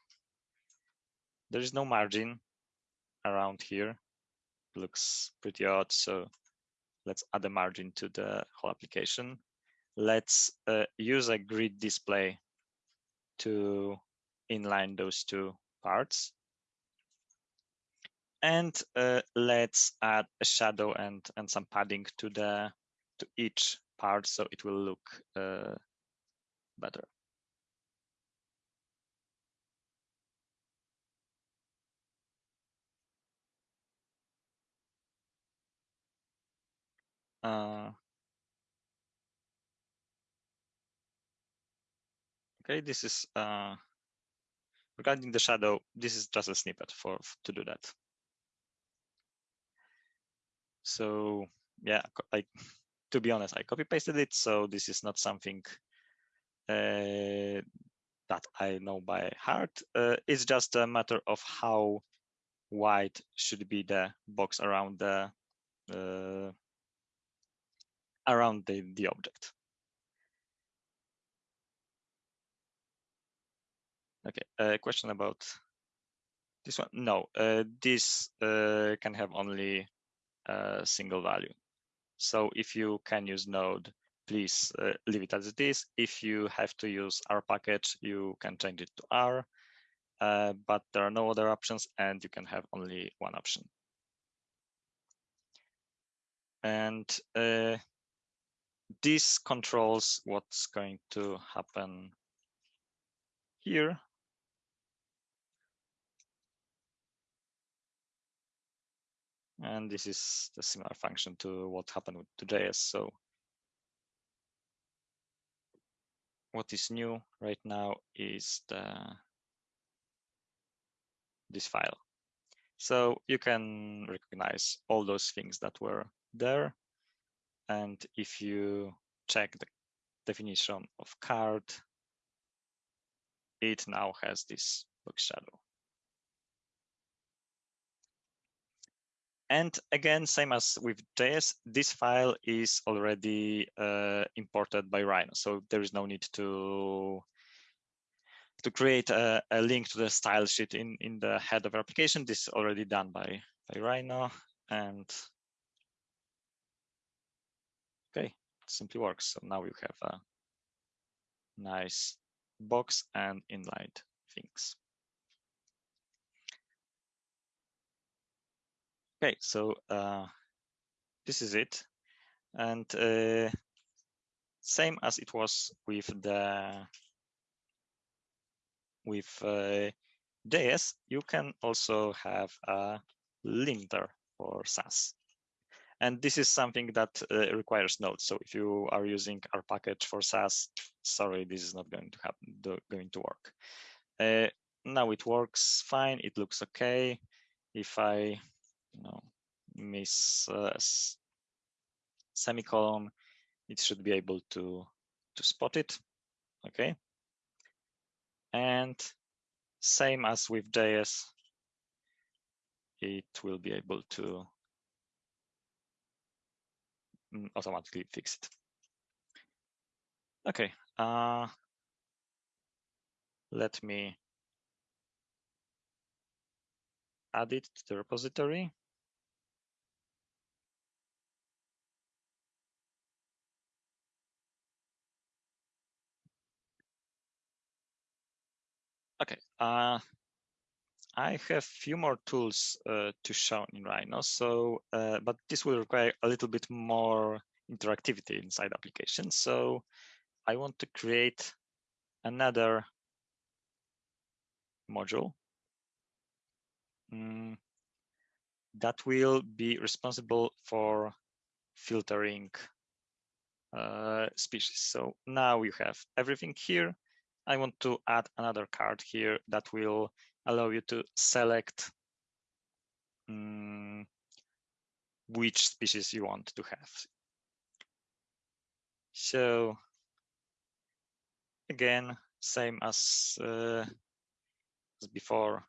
there is no margin around here looks pretty odd. So let's add a margin to the whole application. Let's uh, use a grid display to inline those two parts. And uh, let's add a shadow and, and some padding to the to each part so it will look uh, better. Uh, okay, this is uh, regarding the shadow. This is just a snippet for to do that. So yeah, I to be honest, I copy pasted it. So this is not something uh, that I know by heart. Uh, it's just a matter of how wide should be the box around the uh, around the, the object. Okay, a question about this one. No, uh, this uh, can have only a single value. So if you can use node, please uh, leave it as it is. If you have to use R package, you can change it to R, uh, but there are no other options and you can have only one option. And uh, this controls what's going to happen here. And this is the similar function to what happened with to JS. So what is new right now is the this file. So you can recognize all those things that were there and if you check the definition of card, it now has this box shadow. And again, same as with JS, this file is already uh, imported by Rhino. So there is no need to to create a, a, link to the style sheet in, in the head of application. This is already done by, by Rhino. And okay, it simply works. So now you have a nice box and inlined things. Okay, so uh, this is it. And uh, same as it was with the with uh, JS, you can also have a linter for Sass. And this is something that uh, requires nodes. So if you are using our package for Sass, sorry, this is not going to happen, going to work. Uh, now it works fine. It looks okay. If I you know, miss uh, semicolon, it should be able to, to spot it, okay? And same as with JS, it will be able to automatically fix it. Okay, uh, let me add it to the repository. Okay, uh, I have few more tools uh, to show in Rhino, so uh, but this will require a little bit more interactivity inside applications. So I want to create another module mm, that will be responsible for filtering uh, species. So now you have everything here I want to add another card here that will allow you to select um, which species you want to have. So again, same as, uh, as before,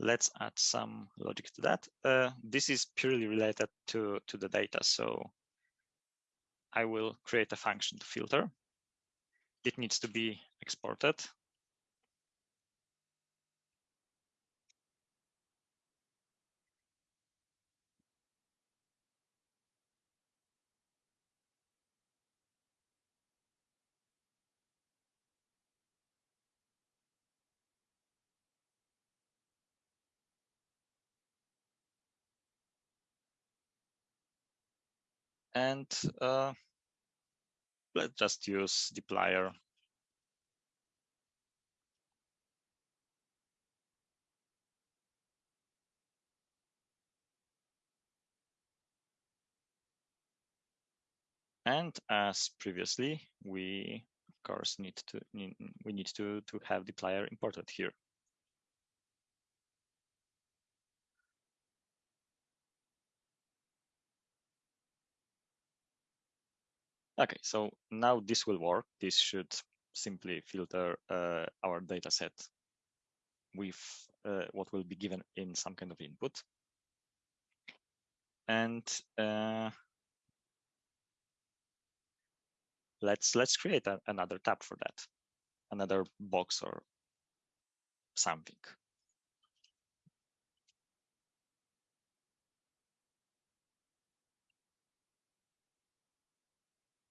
let's add some logic to that. Uh, this is purely related to, to the data. So I will create a function to filter it needs to be exported. And uh, let's just use dplyr. And as previously, we of course need to we need to to have dplyr imported here. Okay, so now this will work. This should simply filter uh, our data set with uh, what will be given in some kind of input. And uh, let's let's create a, another tab for that, another box or something.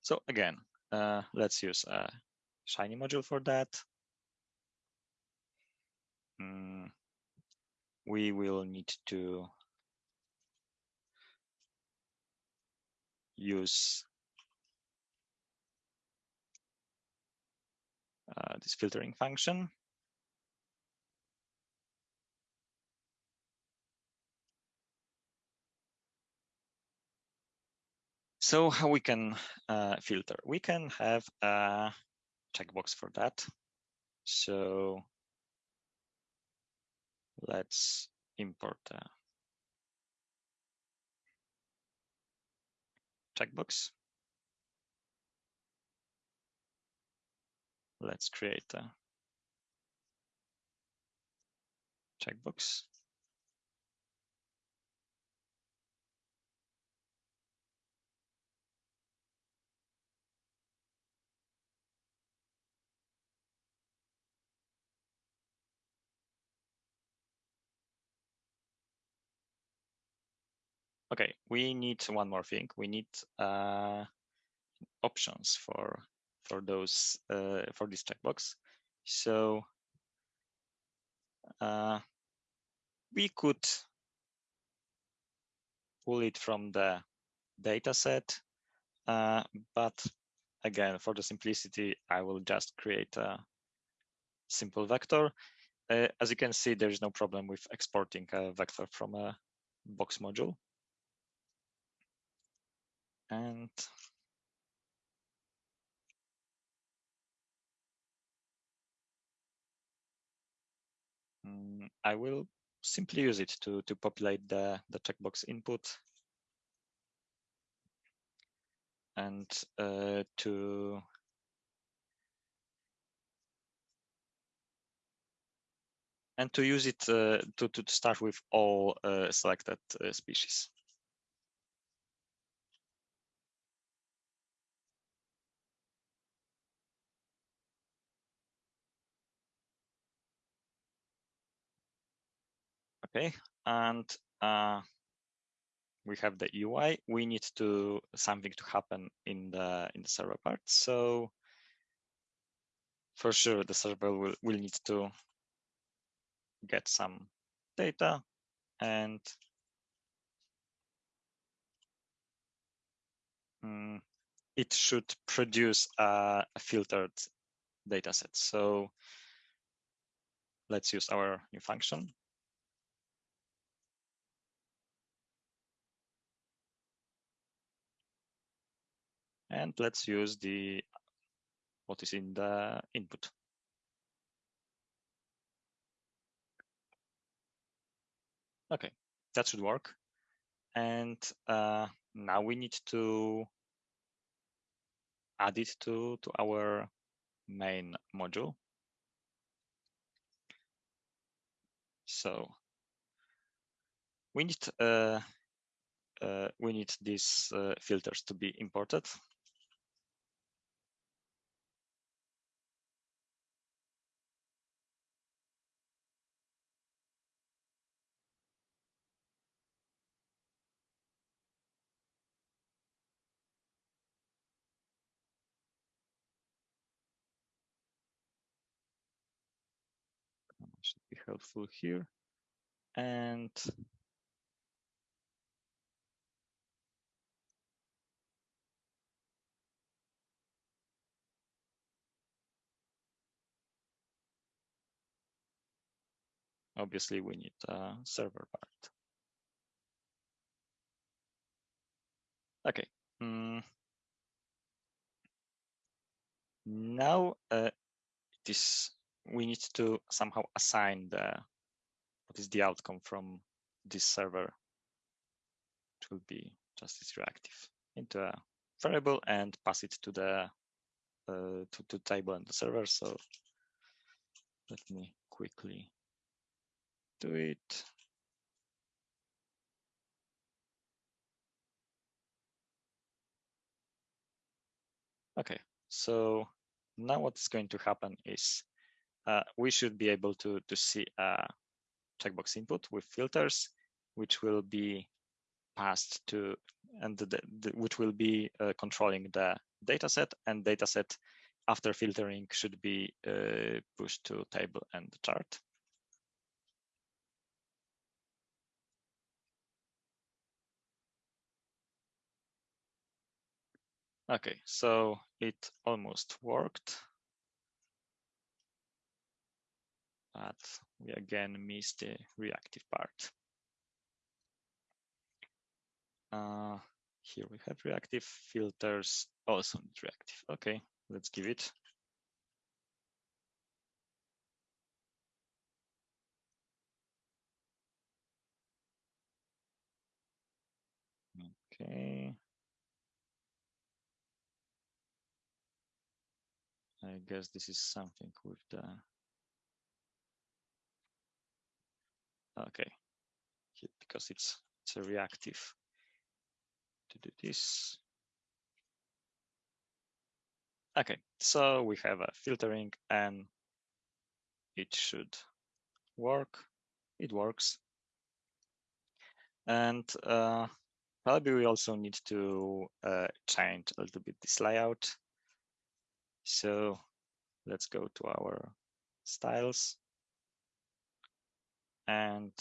So again, uh, let's use a Shiny module for that. Mm, we will need to use uh, this filtering function. So how we can uh, filter? We can have a checkbox for that. So let's import a checkbox. Let's create a checkbox. Okay, we need one more thing. We need uh, options for for those uh, for this checkbox. So uh, we could pull it from the data set, uh, but again, for the simplicity, I will just create a simple vector. Uh, as you can see, there is no problem with exporting a vector from a box module. And mm, I will simply use it to, to populate the, the checkbox input and uh, to and to use it uh, to, to start with all uh, selected uh, species. Okay, and uh, we have the UI. We need to something to happen in the in the server part. So for sure, the server will will need to get some data and um, it should produce a, a filtered data set. So let's use our new function. And let's use the what is in the input. Okay, that should work. And uh, now we need to add it to, to our main module. So we need uh, uh, we need these uh, filters to be imported. Should be helpful here. And obviously we need a server part. Okay. Mm. Now uh, it is we need to somehow assign the what is the outcome from this server. It will be just this reactive into a variable and pass it to the uh, to, to table and the server. So let me quickly do it. Okay, so now what's going to happen is uh, we should be able to, to see a checkbox input with filters, which will be passed to, and the, the, which will be uh, controlling the dataset and dataset after filtering should be uh, pushed to table and chart. Okay, so it almost worked. But we again miss the reactive part. Uh, here we have reactive filters, also need reactive. Okay, let's give it. Okay. I guess this is something with the okay. Because it's it's a reactive. To do this. Okay so we have a filtering and it should work. It works. And uh, probably we also need to uh, change a little bit this layout. So let's go to our styles and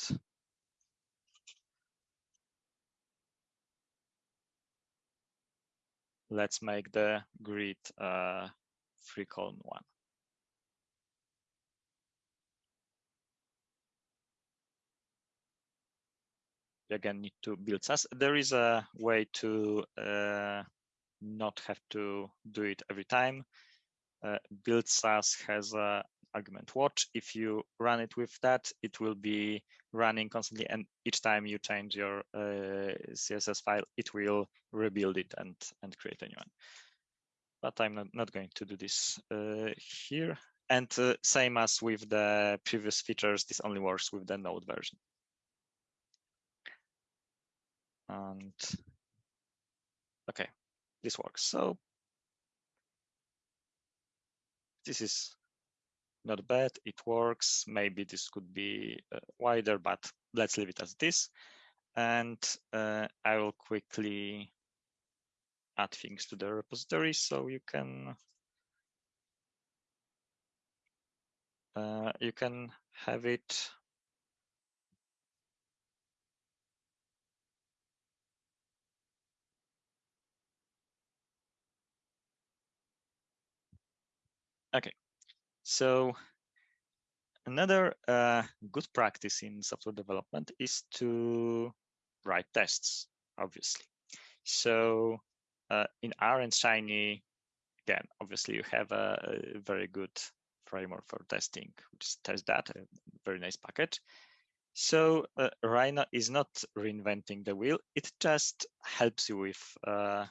let's make the grid uh, three column one. You again need to build Sass. There is a way to uh, not have to do it every time. Uh, build Sass has a argument watch. If you run it with that, it will be running constantly. And each time you change your uh, CSS file, it will rebuild it and, and create a new one. But I'm not, not going to do this uh, here. And uh, same as with the previous features, this only works with the node version. And okay, this works. So this is not bad. It works. Maybe this could be uh, wider, but let's leave it as this. And uh, I will quickly add things to the repository so you can uh, you can have it Okay, so another uh, good practice in software development is to write tests, obviously. So uh, in R and Shiny, again, obviously you have a, a, very good framework for testing, which is that a very nice package. So uh, Rhino is not reinventing the wheel. It just helps you with uh,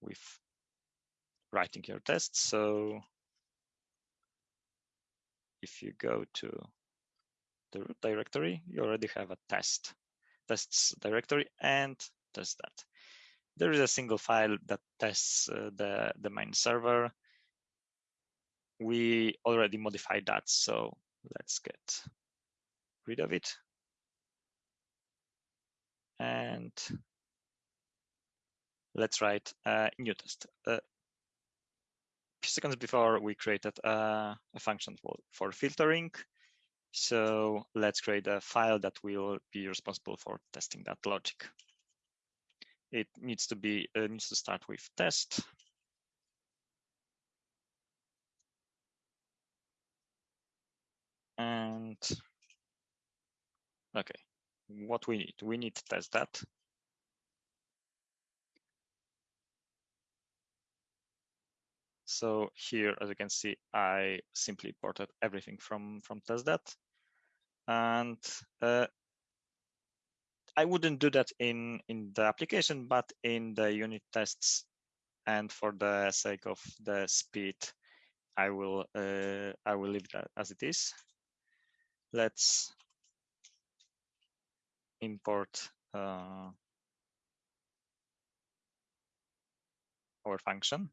with writing your tests. So if you go to the root directory, you already have a test tests directory and testthat. There is a single file that tests uh, the, the main server. We already modified that, so let's get rid of it. And let's write a new test. Uh, seconds before we created a, a function for, for filtering. So let's create a file that will be responsible for testing that logic. It needs to be uh, needs to start with test. And okay, what we need, we need to test that. So here, as you can see, I simply ported everything from, from testthat. And uh, I wouldn't do that in, in the application, but in the unit tests and for the sake of the speed, I will uh, I will leave that as it is. Let's import uh, our function.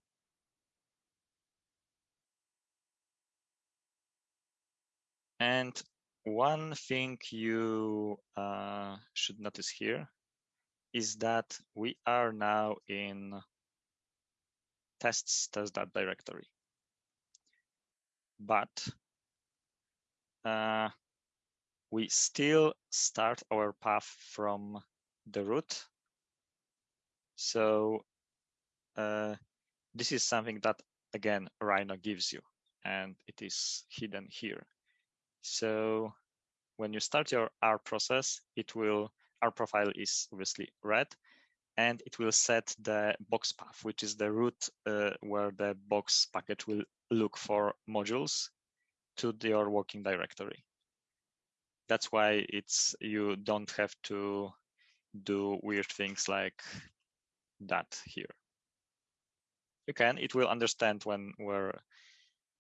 And one thing you uh, should notice here is that we are now in tests test.directory. directory. But uh, we still start our path from the root. So uh, this is something that, again, Rhino gives you, and it is hidden here. So when you start your R process, it will, R profile is obviously read, and it will set the box path, which is the root uh, where the box package will look for modules to your working directory. That's why it's you don't have to do weird things like that here. You can, it will understand when where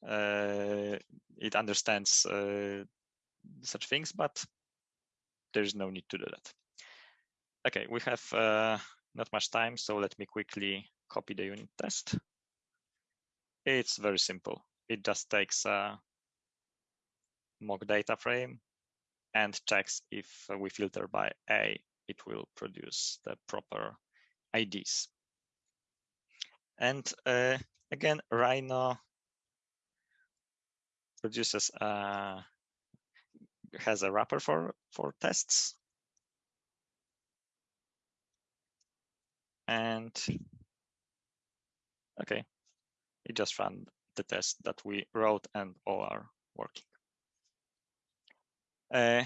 it understands uh, such things, but there's no need to do that. Okay, we have uh, not much time, so let me quickly copy the unit test. It's very simple. It just takes a mock data frame and checks if we filter by A it will produce the proper IDs. And uh, again, Rhino produces a, has a wrapper for, for tests. And okay, it just ran the test that we wrote and all are working. Uh,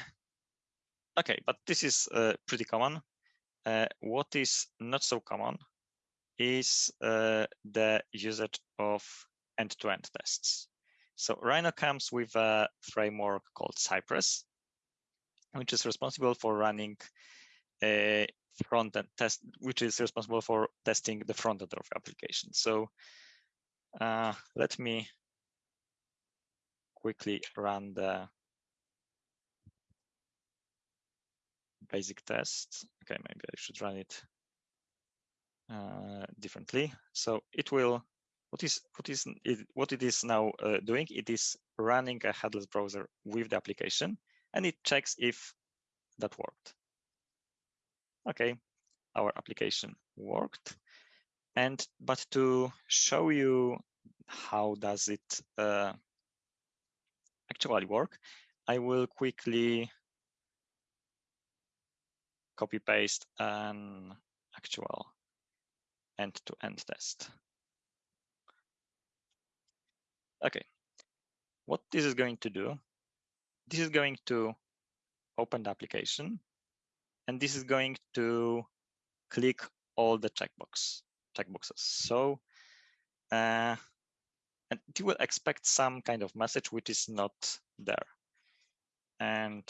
okay, but this is uh, pretty common. Uh, what is not so common is uh, the usage of end-to-end -end tests. So Rhino comes with a framework called Cypress, which is responsible for running a front-end test, which is responsible for testing the front end of the application. So uh, let me quickly run the basic test. Okay, maybe I should run it uh, differently. So it will, what is what is it, what it is now uh, doing? It is running a headless browser with the application, and it checks if that worked. Okay, our application worked. And but to show you how does it uh, actually work, I will quickly copy paste an actual end-to-end -end test. Okay, what this is going to do, this is going to open the application, and this is going to click all the checkbox checkboxes. So, uh, and you will expect some kind of message which is not there. And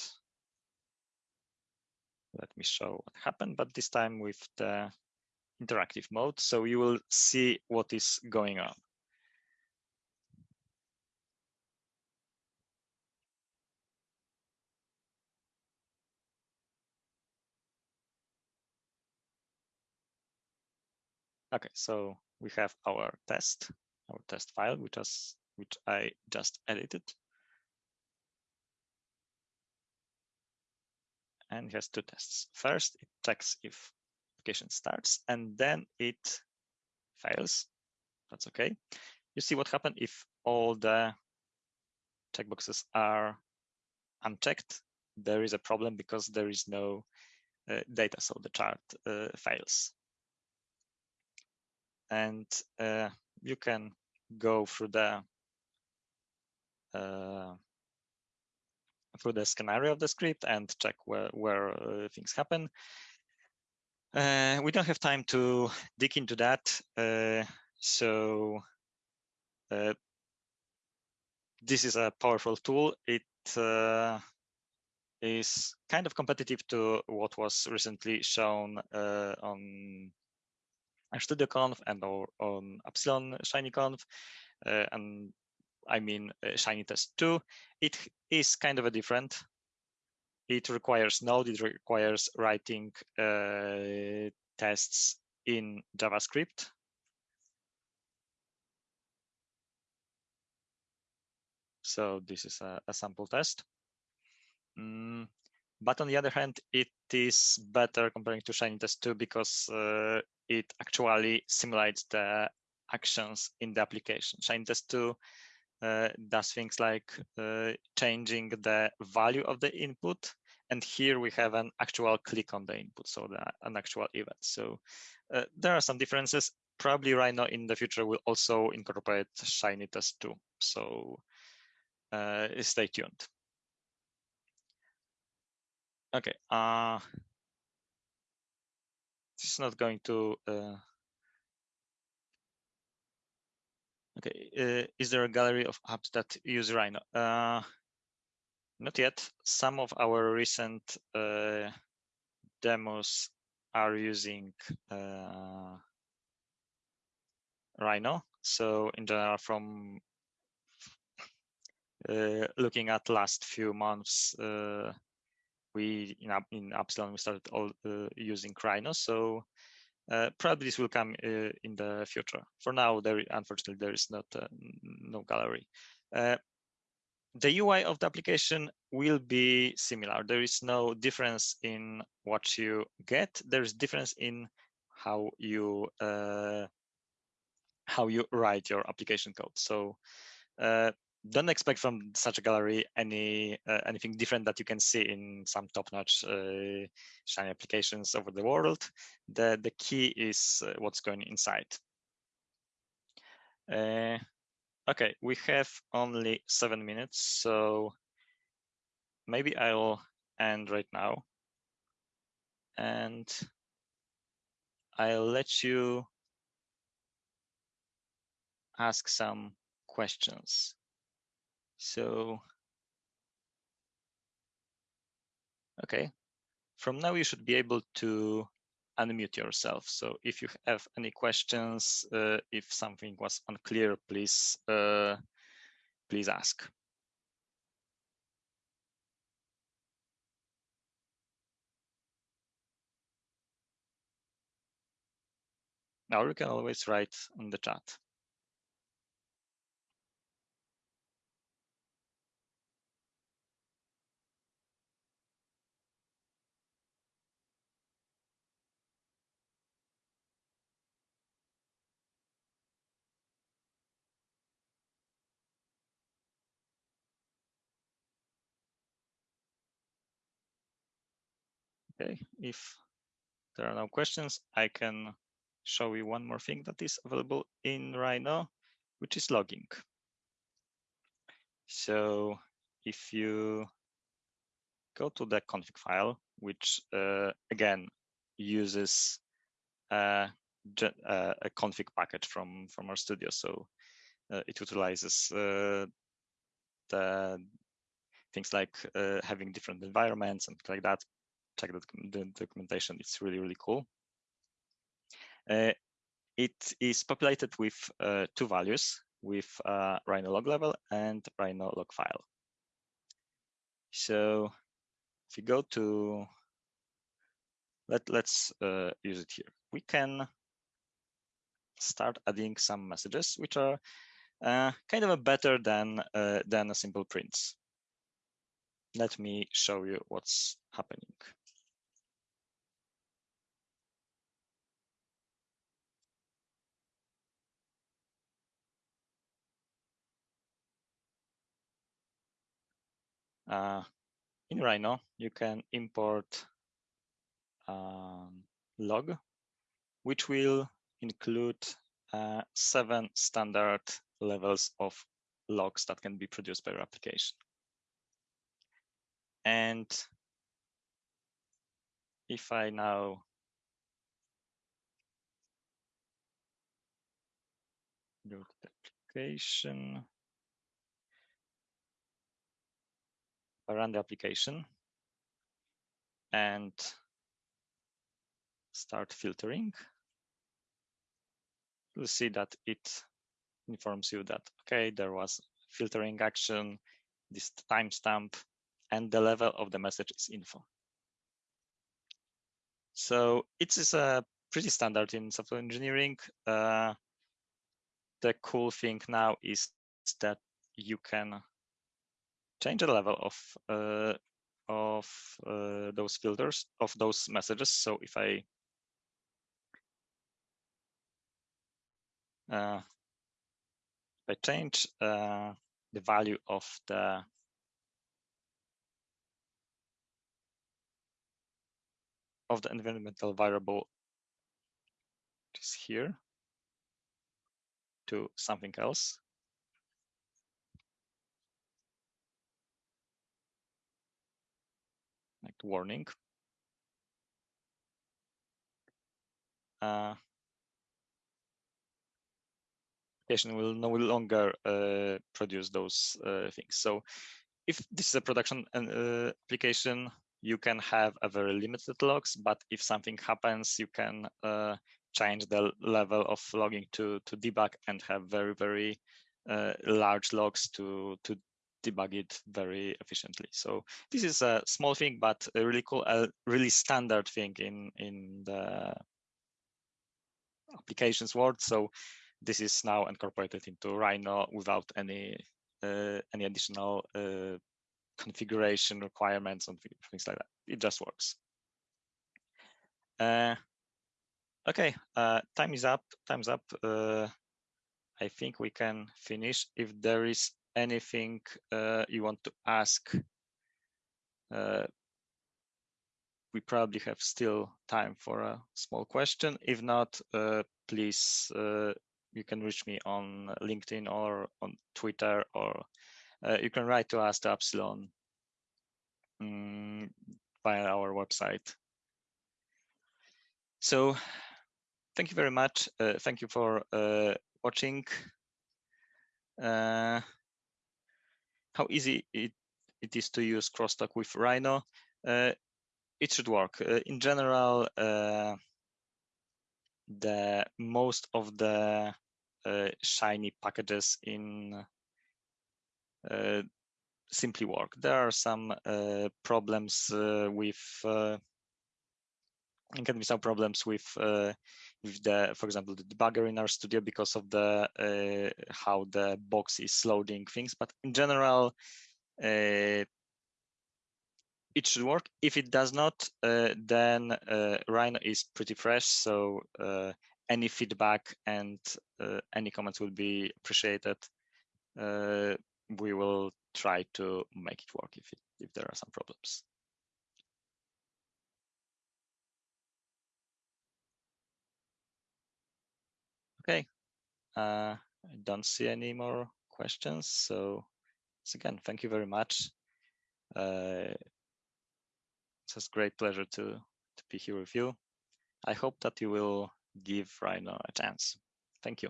let me show what happened, but this time with the interactive mode. So you will see what is going on. Okay, so we have our test, our test file, which has which I just edited. And has two tests. First, it checks if application starts and then it fails. That's okay. You see what happened if all the checkboxes are unchecked. There is a problem because there is no uh, data, so the chart uh, fails. And uh, you can go through the uh, through the scenario of the script and check where where uh, things happen. Uh, we don't have time to dig into that. Uh, so uh, this is a powerful tool. It uh, is kind of competitive to what was recently shown uh, on StudioConf and or on Appsilon ShinyConf. Uh, and I mean shinytest2. It is kind of a different it requires Node, it requires writing uh, tests in JavaScript. So this is a, a sample test. Mm, but on the other hand, it is better comparing to shinytest2 because uh, it actually simulates the actions in the application. shinytest2 uh, does things like uh, changing the value of the input. And here we have an actual click on the input, so the, an actual event. So uh, there are some differences. Probably Rhino in the future will also incorporate shinytest2. So uh, stay tuned. Okay. Uh, this is not going to uh, Okay, uh, is there a gallery of apps that use Rhino? Uh, not yet. Some of our recent uh, demos are using uh, Rhino. So in general, from uh, looking at last few months, uh, we in, in Appsilon we started all using Rhino. So uh, probably this will come uh, in the future. For now, there unfortunately there is not uh, no gallery. Uh, the UI of the application will be similar. There is no difference in what you get. There is difference in how you uh, how you write your application code. So uh, don't expect from such a gallery any uh, anything different that you can see in some top-notch uh, shiny applications over the world. The the key is uh, what's going inside. Uh, okay, we have only seven minutes, so maybe I'll end right now, and I'll let you ask some questions. So, okay, from now you should be able to unmute yourself. So if you have any questions, uh, if something was unclear, please, uh, please ask. Now you can always write on the chat. Okay, if there are no questions, I can show you one more thing that is available in Rhino, which is logging. So if you go to the config file, which uh, again uses uh, uh, a config package from from RStudio, so uh, it utilizes uh, the things like uh, having different environments and like that check the, the documentation. It's really, really cool. Uh, it is populated with uh, two values, with uh, Rhino log level and Rhino log file. So if you go to, let, let's uh, use it here. We can start adding some messages, which are uh, kind of a better than, uh, than a simple prints. Let me show you what's happening. Uh, in Rhino, you can import um, log, which will include uh, seven standard levels of logs that can be produced by your application. And if I now go to the application, I run the application and start filtering, you'll see that it informs you that, okay, there was filtering action, this timestamp, and the level of the message is info. So it is a pretty standard in software engineering. Uh, the cool thing now is that you can change the level of uh, of uh, those filters of those messages. So if I uh, if I change uh, the value of the of the environmental variable is here to something else warning. Uh, application will no longer uh, produce those uh, things. So if this is a production uh, application, you can have a very limited logs, but if something happens, you can uh, change the level of logging to, to debug and have very, very uh, large logs to, to debug it very efficiently. So this is a small thing, but a really cool, a really standard thing in in the applications world. So this is now incorporated into Rhino without any uh, any additional uh, configuration requirements and things like that. It just works. Uh, okay, uh, time is up. Time's up. Uh, I think we can finish. If there is anything uh, you want to ask, uh, we probably have still time for a small question. If not, uh, please, you can reach me on LinkedIn or on Twitter, or you can write to us to Appsilon um, via our website. So thank you very much. Uh, thank you for uh, watching. Uh, how easy it, it is to use crosstalk with Rhino. Uh, it should work. Uh, in general, uh, the most of the shiny packages in simply work. There are some problems with can be some problems with uh, with the, for example, the debugger in RStudio because of the uh, how the box is loading things. But in general, uh, it should work. If it does not, uh, then uh, Rhino is pretty fresh. So uh, any feedback and any comments will be appreciated. we will try to make it work if it, if there are some problems. Okay, uh, I don't see any more questions. So again, thank you very much. Uh, it's a great pleasure to, to be here with you. I hope that you will give Rhino a chance. Thank you.